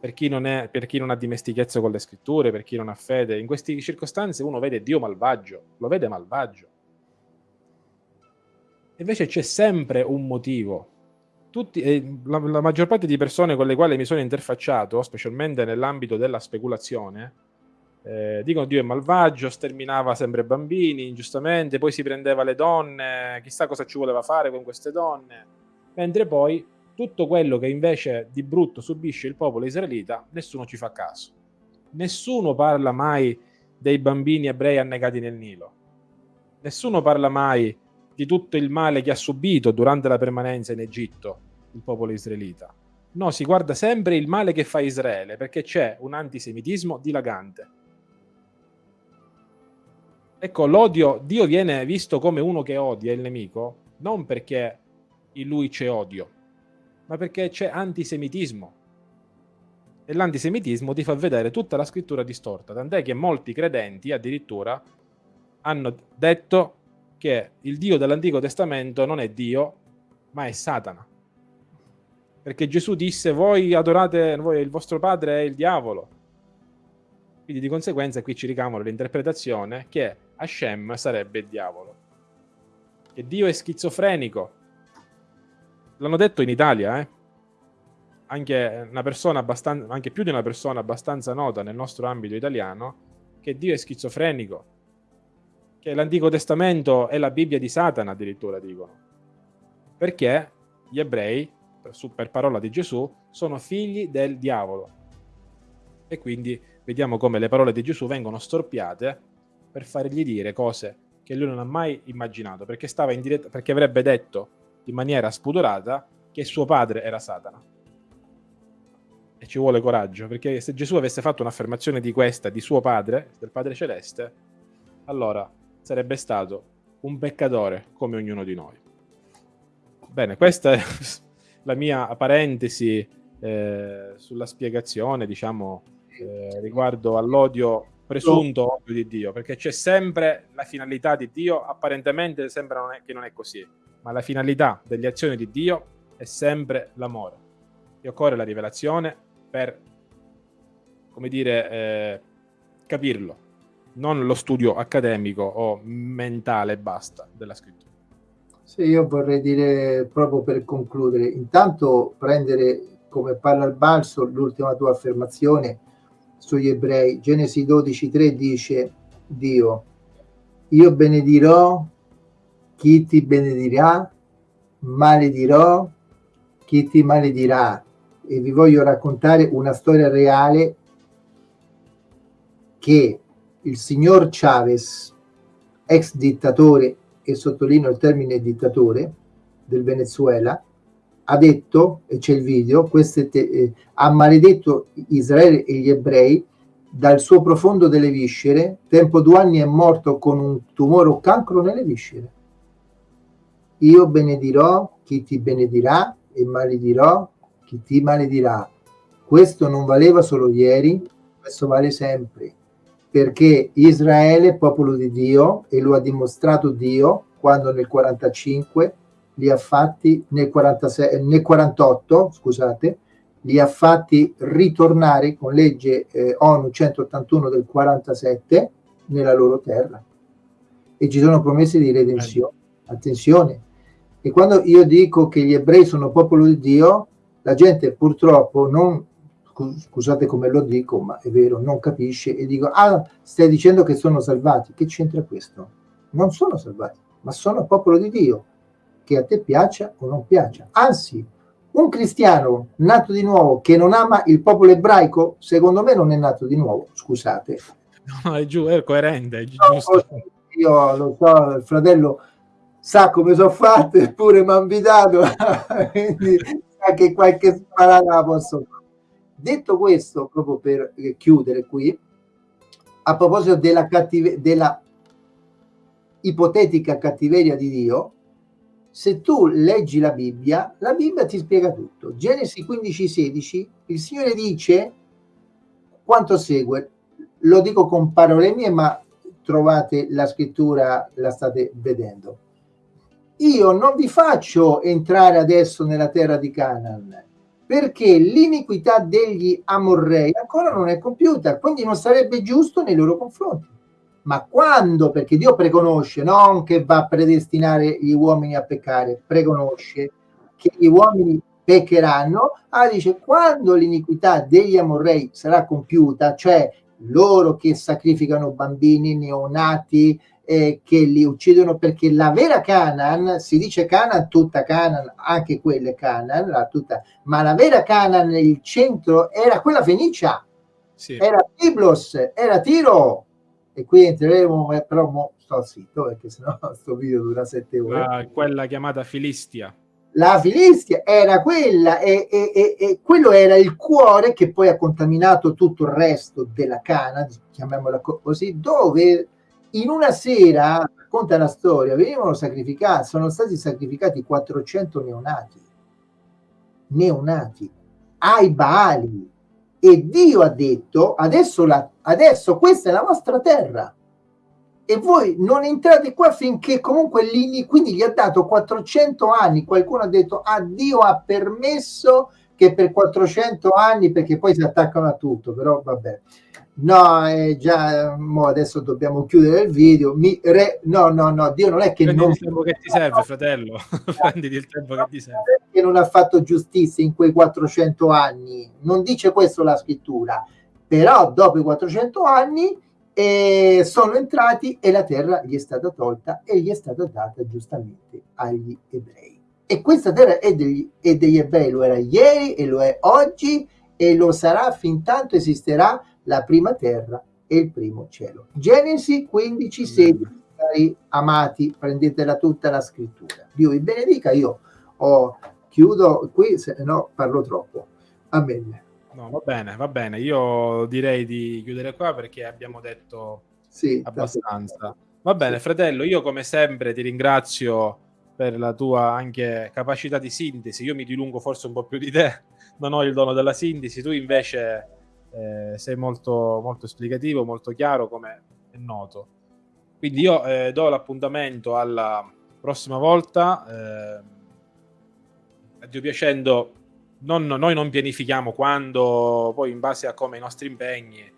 per chi, non è, per chi non ha dimestichezza con le scritture, per chi non ha fede. In queste circostanze uno vede Dio malvagio, lo vede malvagio. Invece c'è sempre un motivo. Tutti, eh, la, la, maggior parte di persone con le quali mi sono interfacciato, specialmente nell'ambito della speculazione, eh, dicono Dio è malvagio, sterminava sempre bambini, ingiustamente, poi si prendeva le donne, chissà cosa ci voleva fare con queste donne, mentre poi tutto quello che invece di brutto subisce il popolo israelita, nessuno ci fa caso. Nessuno parla mai dei bambini ebrei annegati nel Nilo. Nessuno parla mai di tutto il male che ha subito durante la permanenza in Egitto il popolo israelita. No, si guarda sempre il male che fa Israele, perché c'è un antisemitismo dilagante. Ecco, l'odio, Dio viene visto come uno che odia il nemico, non perché in lui c'è odio, ma perché c'è antisemitismo. E l'antisemitismo ti fa vedere tutta la scrittura distorta, tant'è che molti credenti addirittura hanno detto che il Dio dell'Antico Testamento non è Dio, ma è Satana. Perché Gesù disse, voi adorate, voi, il vostro padre è il diavolo. Quindi di conseguenza qui ci ricamano l'interpretazione che Hashem sarebbe il diavolo. Che Dio è schizofrenico. L'hanno detto in Italia, eh? Anche, una persona abbastanza, anche più di una persona abbastanza nota nel nostro ambito italiano, che Dio è schizofrenico che l'Antico Testamento è la Bibbia di Satana, addirittura dicono. Perché gli ebrei, per parola di Gesù, sono figli del diavolo. E quindi vediamo come le parole di Gesù vengono storpiate per fargli dire cose che lui non ha mai immaginato, perché, stava in diretta, perché avrebbe detto in maniera spudorata che suo padre era Satana. E ci vuole coraggio, perché se Gesù avesse fatto un'affermazione di questa, di suo padre, del Padre Celeste, allora sarebbe stato un peccatore come ognuno di noi. Bene, questa è la mia parentesi eh, sulla spiegazione, diciamo, eh, riguardo all'odio presunto odio di Dio, perché c'è sempre la finalità di Dio, apparentemente sembra non è, che non è così, ma la finalità delle azioni di Dio è sempre l'amore. E occorre la rivelazione per, come dire, eh, capirlo non lo studio accademico o mentale basta della scrittura. Sì, io vorrei dire proprio per concludere, intanto prendere come palla al balzo l'ultima tua affermazione sugli ebrei. Genesi 12.3 dice Dio, io benedirò chi ti benedirà, maledirò chi ti maledirà. E vi voglio raccontare una storia reale che il signor Chavez, ex dittatore, e sottolineo il termine dittatore, del Venezuela, ha detto, e c'è il video, te, eh, ha maledetto Israele e gli ebrei dal suo profondo delle viscere, tempo due anni è morto con un tumore o cancro nelle viscere. Io benedirò chi ti benedirà e maledirò chi ti maledirà. Questo non valeva solo ieri, questo vale sempre, perché Israele è popolo di Dio e lo ha dimostrato Dio quando nel 45 li ha fatti nel, 46, nel 48, scusate, li ha fatti ritornare con legge eh, ONU 181 del 47 nella loro terra e ci sono promesse di redenzione. Attenzione. E quando io dico che gli ebrei sono popolo di Dio, la gente purtroppo non, scusate come lo dico, ma è vero, non capisce e dico, ah, stai dicendo che sono salvati. Che c'entra questo? Non sono salvati, ma sono popolo di Dio, che a te piaccia o non piaccia. Anzi, un cristiano nato di nuovo che non ama il popolo ebraico, secondo me non è nato di nuovo, scusate. No, è giù, è coerente, è giusto. io lo so, il fratello sa come sono fatte, eppure mi ha invitato, quindi sa che qualche sparata la posso fare. Detto questo, proprio per chiudere qui, a proposito della, cattive- della ipotetica cattiveria di Dio, se tu leggi la Bibbia, la Bibbia ti spiega tutto. Genesi 15, 16, il Signore dice quanto segue, lo dico con parole mie, ma trovate la scrittura, la state vedendo. Io non vi faccio entrare adesso nella terra di Canaan, perché l'iniquità degli Amorrei ancora non è compiuta, quindi non sarebbe giusto nei loro confronti ma quando, perché Dio preconosce, non che va a predestinare gli uomini a peccare, preconosce che gli uomini peccheranno, ah, dice quando l'iniquità degli amorrei sarà compiuta, cioè loro che sacrificano bambini neonati, eh, che li uccidono perché la vera Canaan, si dice Canaan, tutta Canaan, anche quelle Canaan, la tutta, ma la vera Canaan nel centro era quella Fenicia, sì. era Biblos, era Tiro, e qui entreremo, però mo sto zitto perché sennò questo video dura sette ore. La, quella chiamata Filistia. La Filistia era quella e, e, e, e, quello era il cuore che poi ha contaminato tutto il resto della Cana, chiamiamola così, dove in una sera, racconta la storia, venivano sacrificati, sono stati sacrificati 400 neonati, neonati, ai Baali, e Dio ha detto adesso, la, adesso questa è la vostra terra. E voi non entrate qua finché comunque lì, quindi gli ha dato 400 anni. Qualcuno ha detto ah Dio ha permesso che per 400 anni perché poi si attaccano a tutto. Però vabbè no è già mo adesso dobbiamo chiudere il video mi re, no no no Dio non è che Prendi non il tempo che ti serve fratello. Prenditi il tempo che ti serve. Che non ha fatto giustizia in quei 400 anni. Non dice questo la scrittura però dopo i 400 anni eh, sono entrati e la terra gli è stata tolta e gli è stata data giustamente agli ebrei. E questa terra è degli, è degli ebrei lo era ieri e lo è oggi e lo sarà fin tanto esisterà la prima terra e il primo cielo. Genesi 15, 16, cari amati, prendetela tutta la scrittura. Dio vi benedica, io ho, chiudo qui, se no parlo troppo. Amen. No, va bene, va bene. Io direi di chiudere qua perché abbiamo detto sì, abbastanza. Va bene, sì. fratello, io come sempre ti ringrazio per la tua anche capacità di sintesi. Io mi dilungo forse un po' più di te, non ho il dono della sintesi, tu invece eh, sei molto, molto esplicativo, molto chiaro, come è noto. Quindi io eh, do l'appuntamento alla prossima volta. Eh, a Dio piacendo, non, noi non pianifichiamo quando, poi in base a come i nostri impegni, eh,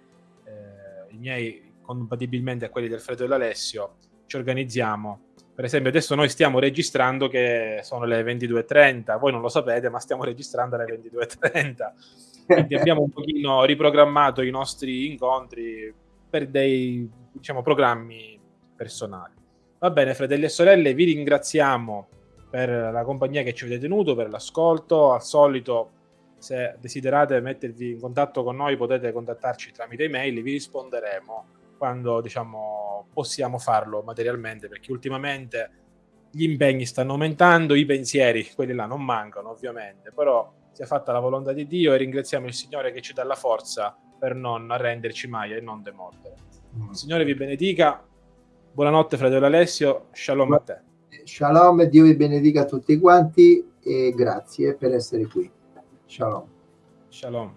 i miei compatibilmente a quelli del Fredo e dell'Alessio, ci organizziamo. Per esempio, adesso noi stiamo registrando che sono le 22.30, voi non lo sapete, ma stiamo registrando alle 22.30 quindi abbiamo un pochino riprogrammato i nostri incontri per dei diciamo, programmi personali. Va bene, fratelli e sorelle, vi ringraziamo per la compagnia che ci avete tenuto, per l'ascolto. Al solito, se desiderate mettervi in contatto con noi, potete contattarci tramite email, vi risponderemo quando diciamo, possiamo farlo materialmente, perché ultimamente gli impegni stanno aumentando, i pensieri, quelli là non mancano ovviamente, però sia fatta la volontà di Dio e ringraziamo il Signore che ci dà la forza per non arrenderci mai e non demordere. Il Signore vi benedica. Buonanotte, fratello Alessio. Shalom a te. Shalom, Dio vi benedica tutti quanti e grazie per essere qui. Shalom. Shalom.